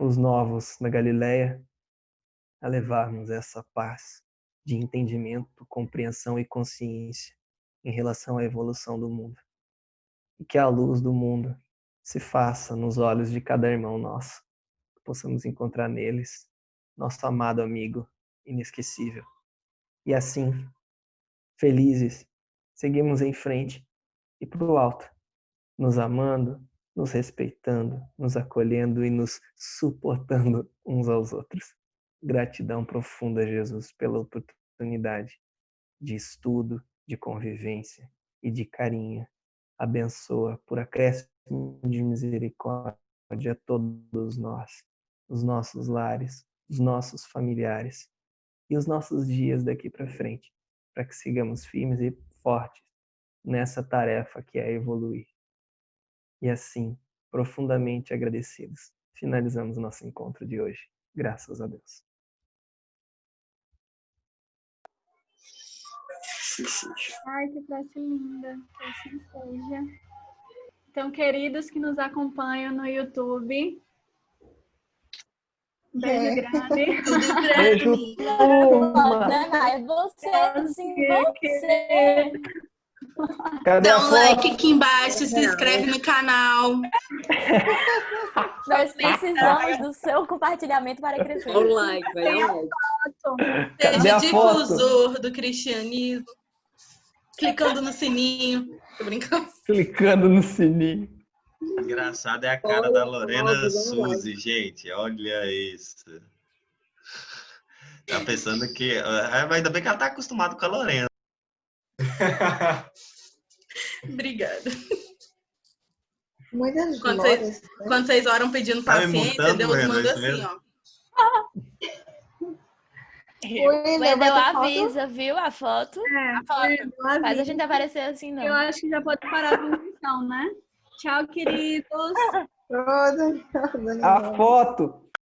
os novos na Galileia, a levarmos essa paz de entendimento, compreensão e consciência em relação à evolução do mundo. E que a luz do mundo se faça nos olhos de cada irmão nosso, que possamos encontrar neles nosso amado amigo inesquecível. E assim, felizes, seguimos em frente e para o alto, nos amando, nos respeitando, nos acolhendo e nos suportando uns aos outros. Gratidão profunda, Jesus, pela oportunidade de estudo, de convivência e de carinho. Abençoa por acréscimo de misericórdia a todos nós, os nossos lares, os nossos familiares e os nossos dias daqui para frente, para que sigamos firmes e fortes nessa tarefa que é evoluir. E assim, profundamente agradecidos, finalizamos nosso encontro de hoje. Graças a Deus. Ai, que frase linda. Que assim seja. Então, queridos que nos acompanham no YouTube, beijo É. grande. Beijo, turma. É você, sim, você. Cadê Dá um foto? like aqui embaixo, se inscreve no canal. Nós precisamos do seu compartilhamento para crescer. Dá um like, vai um like. Seja difusor do cristianismo. Clicando no sininho. Tô brincando. Clicando no sininho. Engraçado é a cara da Lorena Suzy, gente. Olha isso. Tá pensando que. ah, Ainda bem que ela tá acostumada com a Lorena. Obrigada. Muitas Quando glórias. vocês, quando vocês oram pedindo Tá paciência, Deus manda isso assim, mesmo? ó. Wendel, Wendel vai ter foto? avisa, viu? A foto. É, Faz a avisa. gente aparecer assim, não. Eu acho que já pode parar a transmissão, né? Tchau, queridos. A foto